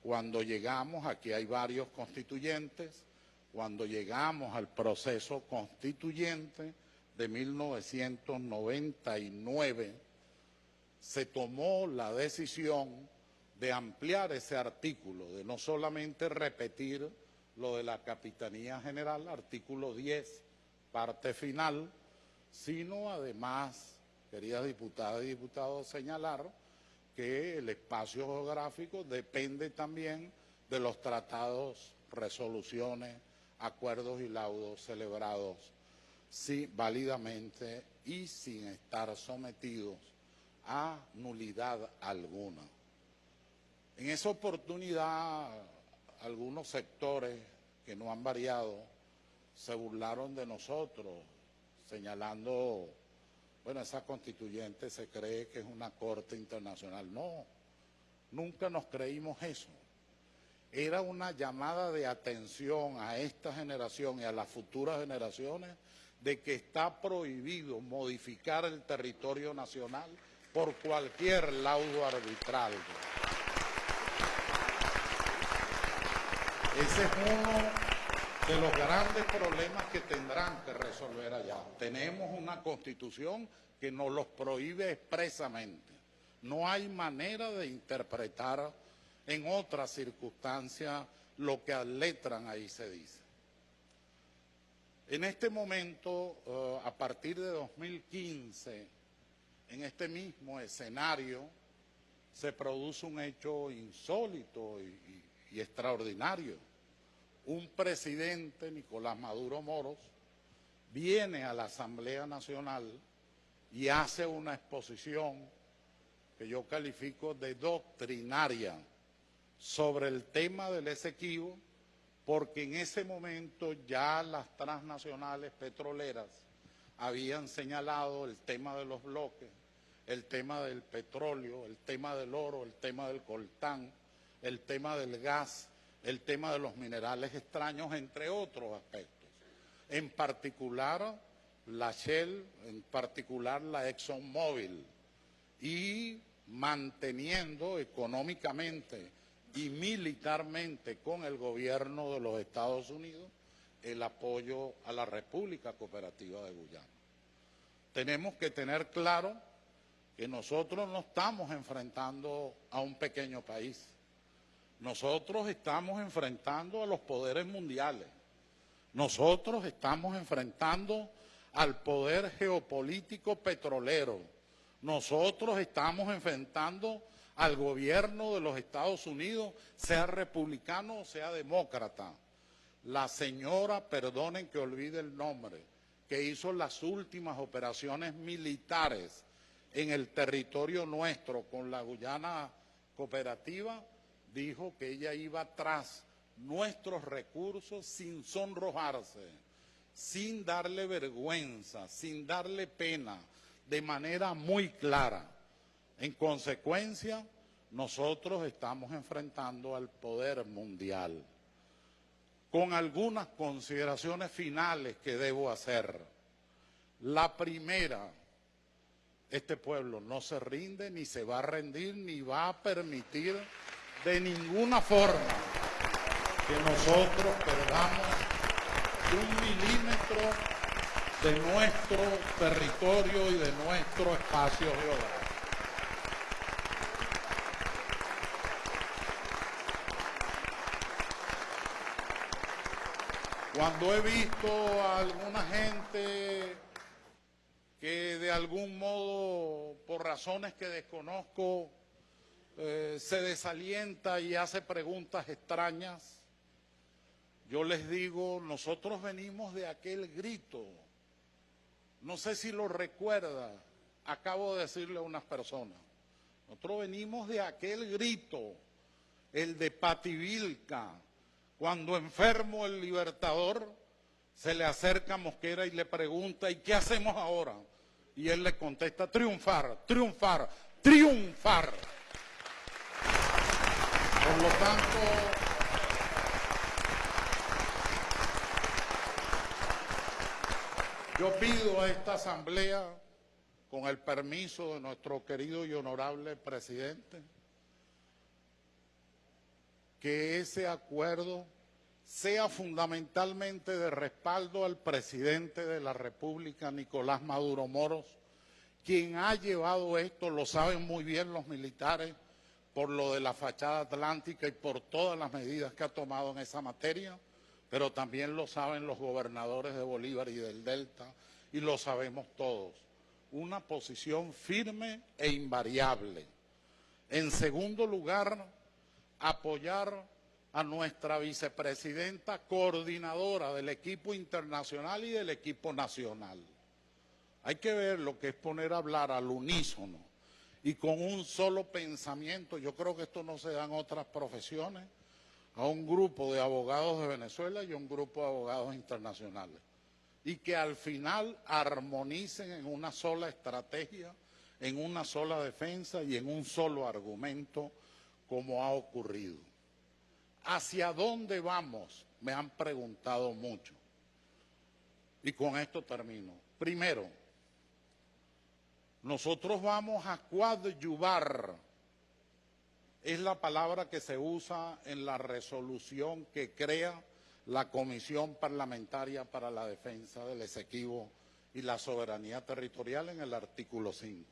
cuando llegamos, aquí hay varios constituyentes, cuando llegamos al proceso constituyente de 1999, se tomó la decisión de ampliar ese artículo, de no solamente repetir lo de la Capitanía General, artículo 10, parte final, sino además, queridas diputadas y diputados, señalar que el espacio geográfico depende también de los tratados, resoluciones, acuerdos y laudos celebrados sí, válidamente y sin estar sometidos a nulidad alguna. En esa oportunidad, algunos sectores que no han variado se burlaron de nosotros, señalando, bueno, esa constituyente se cree que es una corte internacional. No, nunca nos creímos eso. Era una llamada de atención a esta generación y a las futuras generaciones de que está prohibido modificar el territorio nacional por cualquier laudo arbitral. Ese es uno de los grandes problemas que tendrán que resolver allá. Tenemos una constitución que nos los prohíbe expresamente. No hay manera de interpretar en otras circunstancias lo que letran ahí se dice. En este momento, eh, a partir de 2015, en este mismo escenario, se produce un hecho insólito y extraordinario. Un presidente, Nicolás Maduro Moros, viene a la Asamblea Nacional y hace una exposición que yo califico de doctrinaria sobre el tema del Esequibo, porque en ese momento ya las transnacionales petroleras habían señalado el tema de los bloques, el tema del petróleo, el tema del oro, el tema del coltán, el tema del gas, el tema de los minerales extraños, entre otros aspectos. En particular, la Shell, en particular la ExxonMobil, y manteniendo económicamente y militarmente con el gobierno de los Estados Unidos el apoyo a la República Cooperativa de Guyana. Tenemos que tener claro que nosotros no estamos enfrentando a un pequeño país. Nosotros estamos enfrentando a los poderes mundiales. Nosotros estamos enfrentando al poder geopolítico petrolero. Nosotros estamos enfrentando al gobierno de los Estados Unidos, sea republicano o sea demócrata. La señora, perdonen que olvide el nombre, que hizo las últimas operaciones militares en el territorio nuestro con la Guyana cooperativa, dijo que ella iba tras nuestros recursos sin sonrojarse, sin darle vergüenza, sin darle pena, de manera muy clara. En consecuencia, nosotros estamos enfrentando al poder mundial. Con algunas consideraciones finales que debo hacer. La primera, este pueblo no se rinde, ni se va a rendir, ni va a permitir de ninguna forma que nosotros perdamos un milímetro de nuestro territorio y de nuestro espacio geográfico. Cuando he visto a alguna gente que de algún modo, por razones que desconozco, eh, se desalienta y hace preguntas extrañas, yo les digo, nosotros venimos de aquel grito, no sé si lo recuerda, acabo de decirle a unas personas, nosotros venimos de aquel grito, el de Pativilca, cuando enfermo el libertador, se le acerca a Mosquera y le pregunta, ¿y qué hacemos ahora? Y él le contesta, triunfar, triunfar, triunfar. Por lo tanto, yo pido a esta asamblea, con el permiso de nuestro querido y honorable presidente, que ese acuerdo sea fundamentalmente de respaldo al presidente de la República, Nicolás Maduro Moros, quien ha llevado esto, lo saben muy bien los militares, por lo de la fachada atlántica y por todas las medidas que ha tomado en esa materia, pero también lo saben los gobernadores de Bolívar y del Delta, y lo sabemos todos. Una posición firme e invariable. En segundo lugar, apoyar a nuestra vicepresidenta coordinadora del equipo internacional y del equipo nacional. Hay que ver lo que es poner a hablar al unísono y con un solo pensamiento. Yo creo que esto no se da en otras profesiones a un grupo de abogados de Venezuela y a un grupo de abogados internacionales. Y que al final armonicen en una sola estrategia, en una sola defensa y en un solo argumento, como ha ocurrido. ¿Hacia dónde vamos? Me han preguntado mucho. Y con esto termino. Primero, nosotros vamos a coadyuvar es la palabra que se usa en la resolución que crea la Comisión Parlamentaria para la Defensa del Esequibo y la Soberanía Territorial en el artículo 5.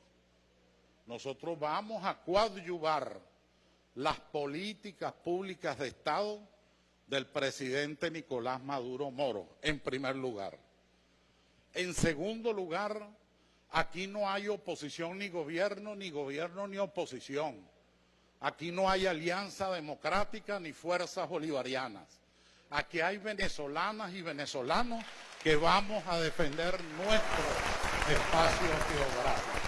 Nosotros vamos a coadyuvar las políticas públicas de Estado del presidente Nicolás Maduro Moro, en primer lugar. En segundo lugar, aquí no hay oposición ni gobierno, ni gobierno ni oposición Aquí no hay alianza democrática ni fuerzas bolivarianas. Aquí hay venezolanas y venezolanos que vamos a defender nuestro espacio geográfico.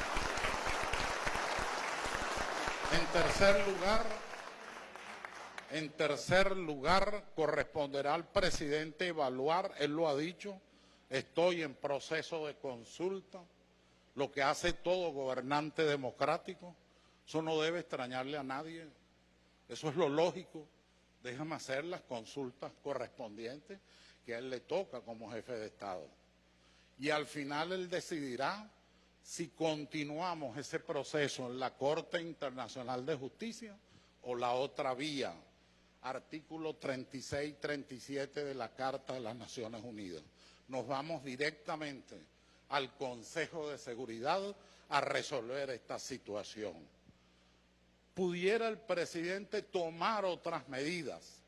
En tercer lugar, en tercer lugar, corresponderá al presidente evaluar, él lo ha dicho, estoy en proceso de consulta, lo que hace todo gobernante democrático, eso no debe extrañarle a nadie. Eso es lo lógico. Déjame hacer las consultas correspondientes que a él le toca como jefe de Estado. Y al final él decidirá si continuamos ese proceso en la Corte Internacional de Justicia o la otra vía, artículo 36-37 de la Carta de las Naciones Unidas. Nos vamos directamente al Consejo de Seguridad a resolver esta situación pudiera el presidente tomar otras medidas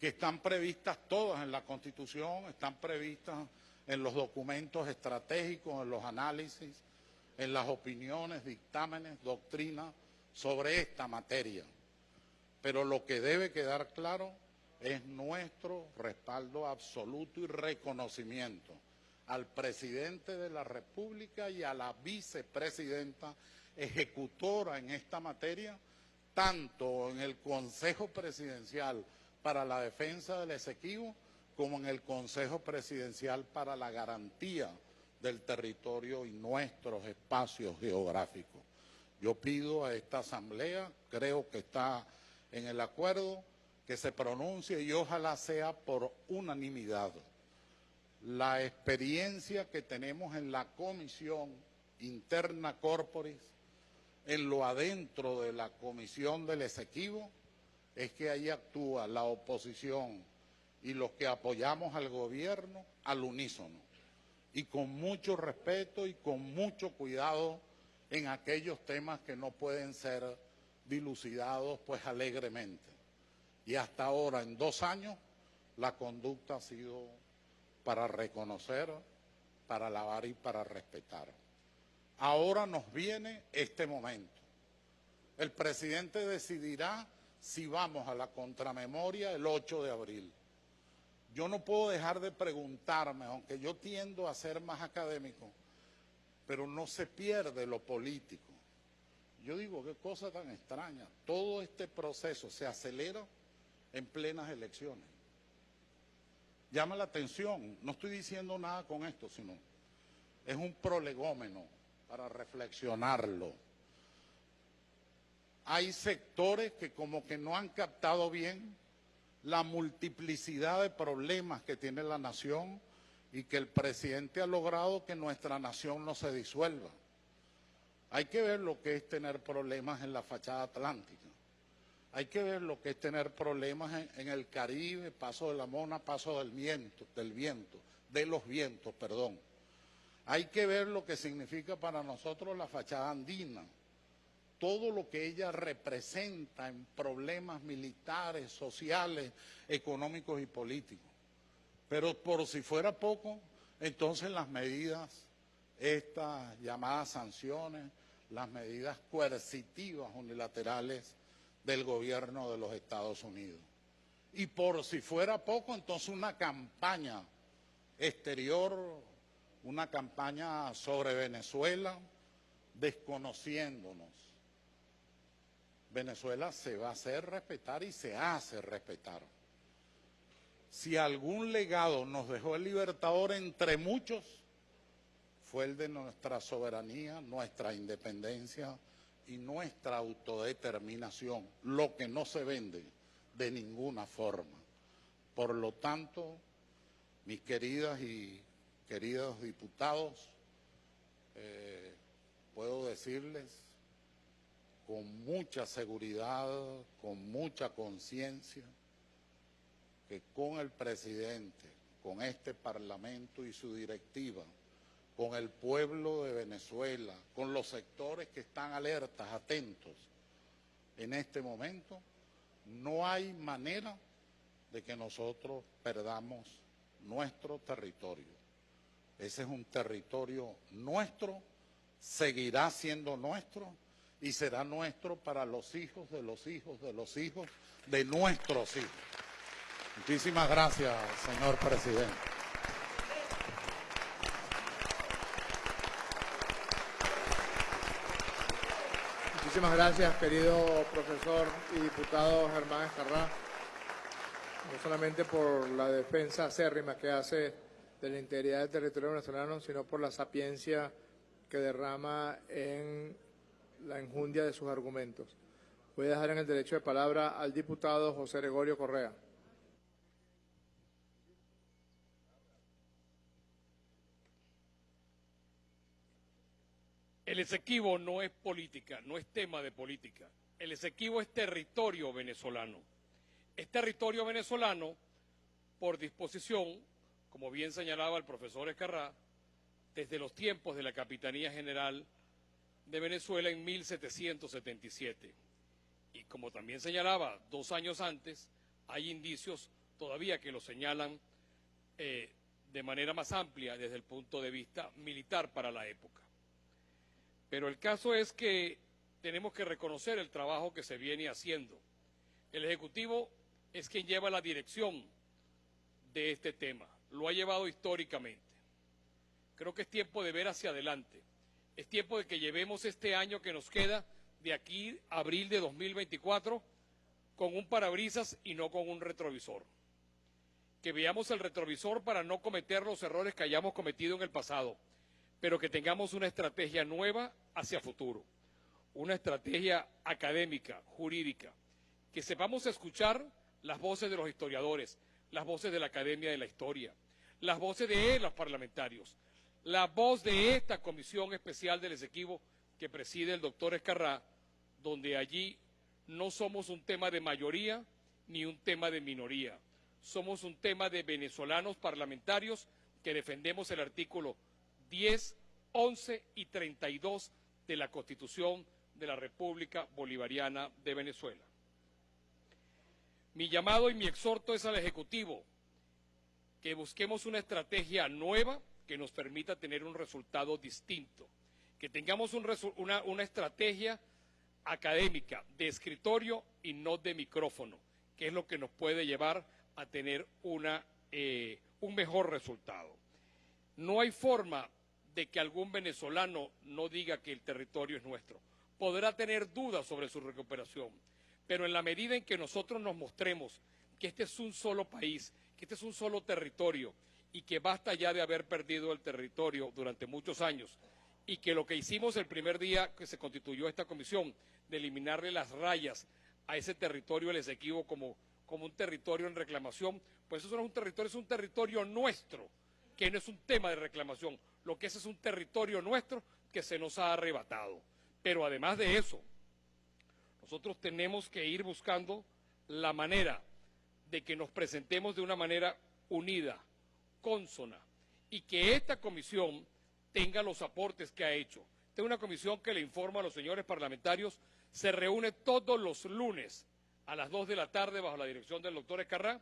que están previstas todas en la Constitución, están previstas en los documentos estratégicos, en los análisis, en las opiniones, dictámenes, doctrinas sobre esta materia. Pero lo que debe quedar claro es nuestro respaldo absoluto y reconocimiento al presidente de la República y a la vicepresidenta ejecutora en esta materia, tanto en el Consejo Presidencial para la Defensa del Esequibo como en el Consejo Presidencial para la Garantía del Territorio y nuestros espacios geográficos. Yo pido a esta Asamblea, creo que está en el acuerdo, que se pronuncie y ojalá sea por unanimidad. La experiencia que tenemos en la Comisión Interna Corporis en lo adentro de la comisión del Esequibo es que ahí actúa la oposición y los que apoyamos al gobierno al unísono y con mucho respeto y con mucho cuidado en aquellos temas que no pueden ser dilucidados pues alegremente. Y hasta ahora, en dos años, la conducta ha sido para reconocer, para alabar y para respetar. Ahora nos viene este momento. El presidente decidirá si vamos a la contramemoria el 8 de abril. Yo no puedo dejar de preguntarme, aunque yo tiendo a ser más académico, pero no se pierde lo político. Yo digo, qué cosa tan extraña. Todo este proceso se acelera en plenas elecciones. Llama la atención, no estoy diciendo nada con esto, sino es un prolegómeno para reflexionarlo. Hay sectores que como que no han captado bien la multiplicidad de problemas que tiene la nación y que el presidente ha logrado que nuestra nación no se disuelva. Hay que ver lo que es tener problemas en la fachada atlántica. Hay que ver lo que es tener problemas en, el Caribe, paso de la mona, paso del viento, del viento, de los vientos, perdón. Hay que ver lo que significa para nosotros la fachada andina, todo lo que ella representa en problemas militares, sociales, económicos y políticos. Pero por si fuera poco, entonces las medidas, estas llamadas sanciones, las medidas coercitivas unilaterales del gobierno de los Estados Unidos. Y por si fuera poco, entonces una campaña exterior una campaña sobre Venezuela desconociéndonos. Venezuela se va a hacer respetar y se hace respetar. Si algún legado nos dejó el Libertador entre muchos, fue de nuestra soberanía, nuestra independencia y nuestra autodeterminación, lo que no se vende de ninguna forma. Por lo tanto, mis queridas y queridos diputados, eh, puedo decirles con mucha seguridad, con mucha conciencia, que con el presidente, con este Parlamento y su directiva, con el pueblo de Venezuela, con los sectores que están alertas, atentos en este momento, no hay manera de que nosotros perdamos nuestro territorio. Ese es un territorio nuestro, seguirá siendo nuestro y será nuestro para los hijos de los hijos de los hijos de nuestros hijos. Muchísimas gracias, señor presidente.
Muchísimas gracias, querido profesor y diputado Germán Escarrá, no solamente por la defensa acérrima que hace de la integridad del territorio venezolano, sino por la sapiencia que derrama en la enjundia de sus argumentos. Voy a dejar en el derecho de palabra al diputado José Gregorio Correa.
El Esequibo no es política, no es tema de política. El Esequibo es territorio venezolano. Es territorio venezolano por disposición, como bien señalaba el profesor Escarrá, desde los tiempos de la Capitanía General de Venezuela en 1777. Y como también señalaba dos años antes, hay indicios todavía que lo señalan eh, de manera más amplia desde el punto de vista militar para la época. Pero el caso es que tenemos que reconocer el trabajo que se viene haciendo. El Ejecutivo es quien lleva la dirección de este tema, lo ha llevado históricamente. Creo que es tiempo de ver hacia adelante, es tiempo de que llevemos este año que nos queda de aquí a abril de 2024 con un parabrisas y no con un retrovisor. Que veamos el retrovisor para no cometer los errores que hayamos cometido en el pasado pero que tengamos una estrategia nueva hacia futuro, una estrategia académica, jurídica, que sepamos escuchar las voces de los historiadores, las voces de la Academia de la Historia, las voces de los parlamentarios, la voz de esta comisión especial del Esequibo que preside el doctor Escarrá, donde allí no somos un tema de mayoría ni un tema de minoría, somos un tema de venezolanos parlamentarios que defendemos el artículo 10, 11 y 32 de la Constitución de la República Bolivariana de Venezuela. Mi llamado y mi exhorto es al Ejecutivo que busquemos una estrategia nueva que nos permita tener un resultado distinto, que tengamos una, estrategia académica de escritorio y no de micrófono, que es lo que nos puede llevar a tener una, eh, un mejor resultado. No hay forma de que algún venezolano no diga que el territorio es nuestro. Podrá tener dudas sobre su recuperación, pero en la medida en que nosotros nos mostremos que este es un solo país, que este es un solo territorio y que basta ya de haber perdido el territorio durante muchos años y que lo que hicimos el primer día que se constituyó esta comisión, de eliminarle las rayas a ese territorio el Esequibo como, como un territorio en reclamación, pues eso no es un territorio, es un territorio nuestro, que no es un tema de reclamación, lo que ese es un territorio nuestro que se nos ha arrebatado. Pero además de eso, nosotros tenemos que ir buscando la manera de que nos presentemos de una manera unida, consona, y que esta comisión tenga los aportes que ha hecho. Esta es una comisión que le informa a los señores parlamentarios, se reúne todos los lunes a las 2 de la tarde bajo la dirección del doctor Escarrá,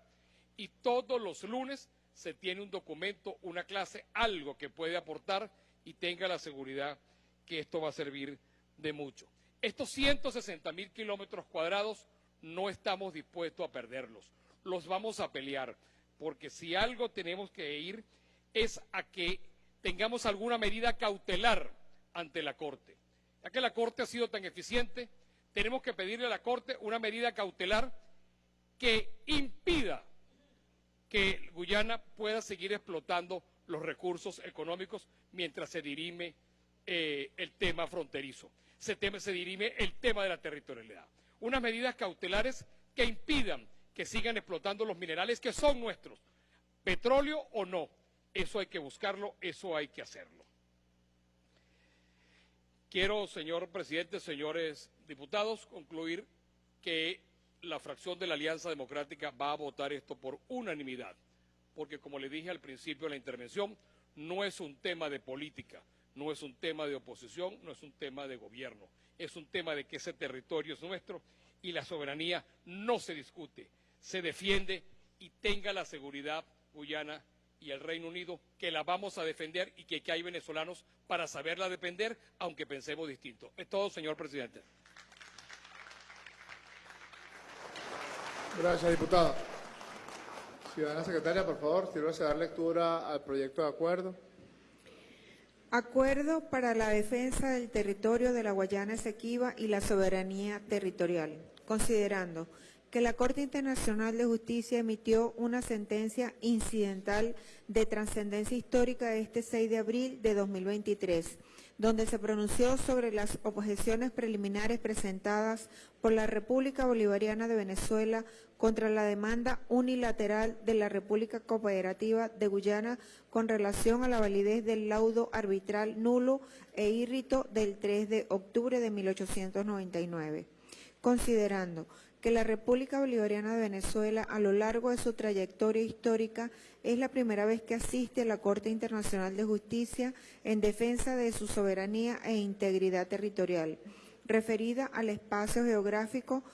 y todos los lunes se tiene un documento, una clase, algo que puede aportar y tenga la seguridad que esto va a servir de mucho. Estos 160 mil kilómetros cuadrados no estamos dispuestos a perderlos, los vamos a pelear, porque si algo tenemos que ir es a que tengamos alguna medida cautelar ante la Corte. Ya que la Corte ha sido tan eficiente, tenemos que pedirle a la Corte una medida cautelar que impida que Guyana pueda seguir explotando los recursos económicos mientras se dirime eh, el tema fronterizo, se, teme- se dirime el tema de la territorialidad. Unas medidas cautelares que impidan que sigan explotando los minerales que son nuestros, petróleo o no. Eso hay que buscarlo, eso hay que hacerlo. Quiero, señor presidente, señores diputados, concluir que la fracción de la Alianza Democrática va a votar esto por unanimidad, porque como le dije al principio de la intervención, no es un tema de política, no es un tema de oposición, no es un tema de gobierno, es un tema de que ese territorio es nuestro y la soberanía no se discute, se defiende y tenga la seguridad Guyana y el Reino Unido que la vamos a defender y que, hay venezolanos para saberla defender, aunque pensemos distinto. Es todo, señor presidente.
Gracias, diputado. Ciudadana secretaria, por favor, sírvase a dar lectura al proyecto de acuerdo.
Acuerdo para la defensa del territorio de la Guayana Esequiba y la soberanía territorial, considerando que la Corte Internacional de Justicia emitió una sentencia incidental de trascendencia histórica este 6 de abril de 2023, donde se pronunció sobre las objeciones preliminares presentadas por la República Bolivariana de Venezuela contra la demanda unilateral de la República Cooperativa de Guyana con relación a la validez del laudo arbitral nulo e írrito del 3 de octubre de 1899 considerando que la República Bolivariana de Venezuela a lo largo de su trayectoria histórica es la primera vez que asiste a la Corte Internacional de Justicia en defensa de su soberanía e integridad territorial, referida al espacio geográfico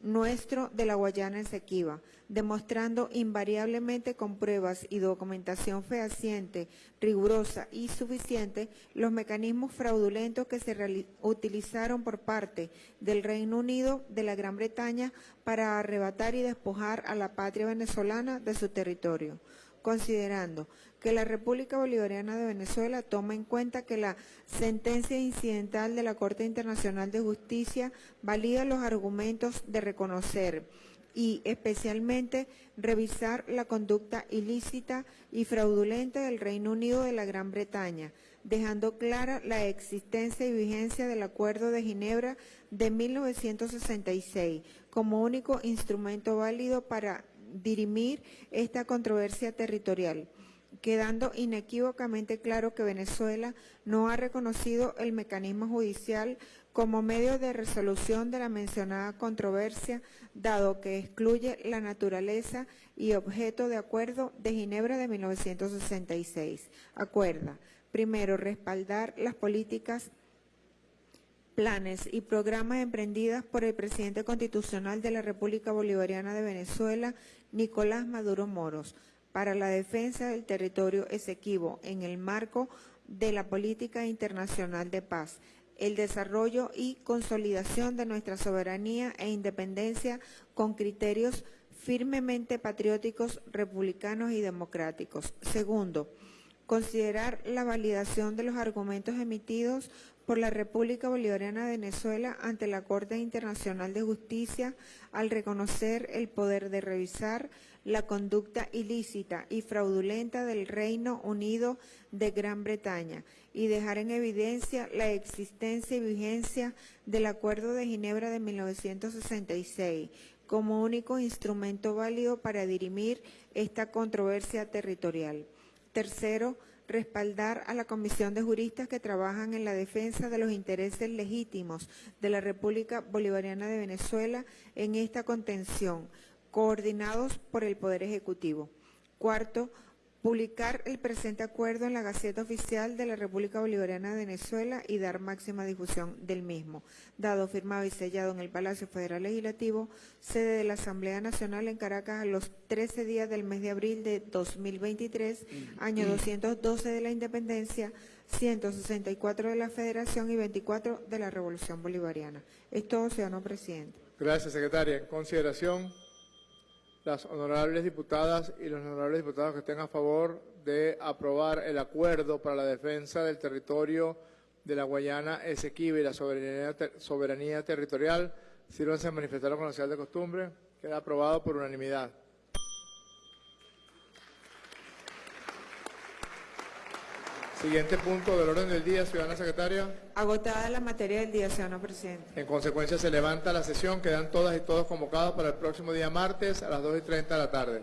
nuestro de la Guayana Esequiba, demostrando invariablemente con pruebas y documentación fehaciente, rigurosa y suficiente los mecanismos fraudulentos que se utilizaron por parte del Reino Unido de la Gran Bretaña para arrebatar y despojar a la patria venezolana de su territorio considerando que la República Bolivariana de Venezuela toma en cuenta que la sentencia incidental de la Corte Internacional de Justicia valida los argumentos de reconocer y especialmente revisar la conducta ilícita y fraudulenta del Reino Unido de la Gran Bretaña, dejando clara la existencia y vigencia del Acuerdo de Ginebra de 1966 como único instrumento válido para dirimir esta controversia territorial, quedando inequívocamente claro que Venezuela no ha reconocido el mecanismo judicial como medio de resolución de la mencionada controversia, dado que excluye la naturaleza y objeto de acuerdo de Ginebra de 1966. Acuerda, primero, respaldar las políticas planes y programas emprendidas por el presidente constitucional de la República Bolivariana de Venezuela, Nicolás Maduro Moros, para la defensa del territorio esequibo en el marco de la política internacional de paz, el desarrollo y consolidación de nuestra soberanía e independencia con criterios firmemente patrióticos, republicanos y democráticos. Segundo, considerar la validación de los argumentos emitidos por la República Bolivariana de Venezuela ante la Corte Internacional de Justicia al reconocer el poder de revisar la conducta ilícita y fraudulenta del Reino Unido de Gran Bretaña y dejar en evidencia la existencia y vigencia del Acuerdo de Ginebra de 1966 como único instrumento válido para dirimir esta controversia territorial. Tercero, respaldar a la Comisión de Juristas que trabajan en la defensa de los intereses legítimos de la República Bolivariana de Venezuela en esta contención, coordinados por el Poder Ejecutivo. Cuarto, publicar el presente acuerdo en la Gaceta Oficial de la República Bolivariana de Venezuela y dar máxima difusión del mismo, dado, firmado y sellado en el Palacio Federal Legislativo, sede de la Asamblea Nacional en Caracas a los 13 días del mes de abril de 2023, año 212 de la Independencia, 164 de la Federación y 24 de la Revolución Bolivariana. Es todo, ciudadano presidente.
Gracias, secretaria. En consideración las honorables diputadas y los honorables diputados que estén a favor de aprobar el acuerdo para la defensa del territorio de la Guayana Esequiba y la soberanía, ter- soberanía territorial, sírvanse a manifestarlo con la señal de costumbre. Queda aprobado por unanimidad. Siguiente punto del orden del día, ciudadana secretaria.
Agotada la materia del día, señor presidente.
En consecuencia, se levanta la sesión. Quedan todas y todos convocados para el próximo día martes a las 2 y 30 de la tarde.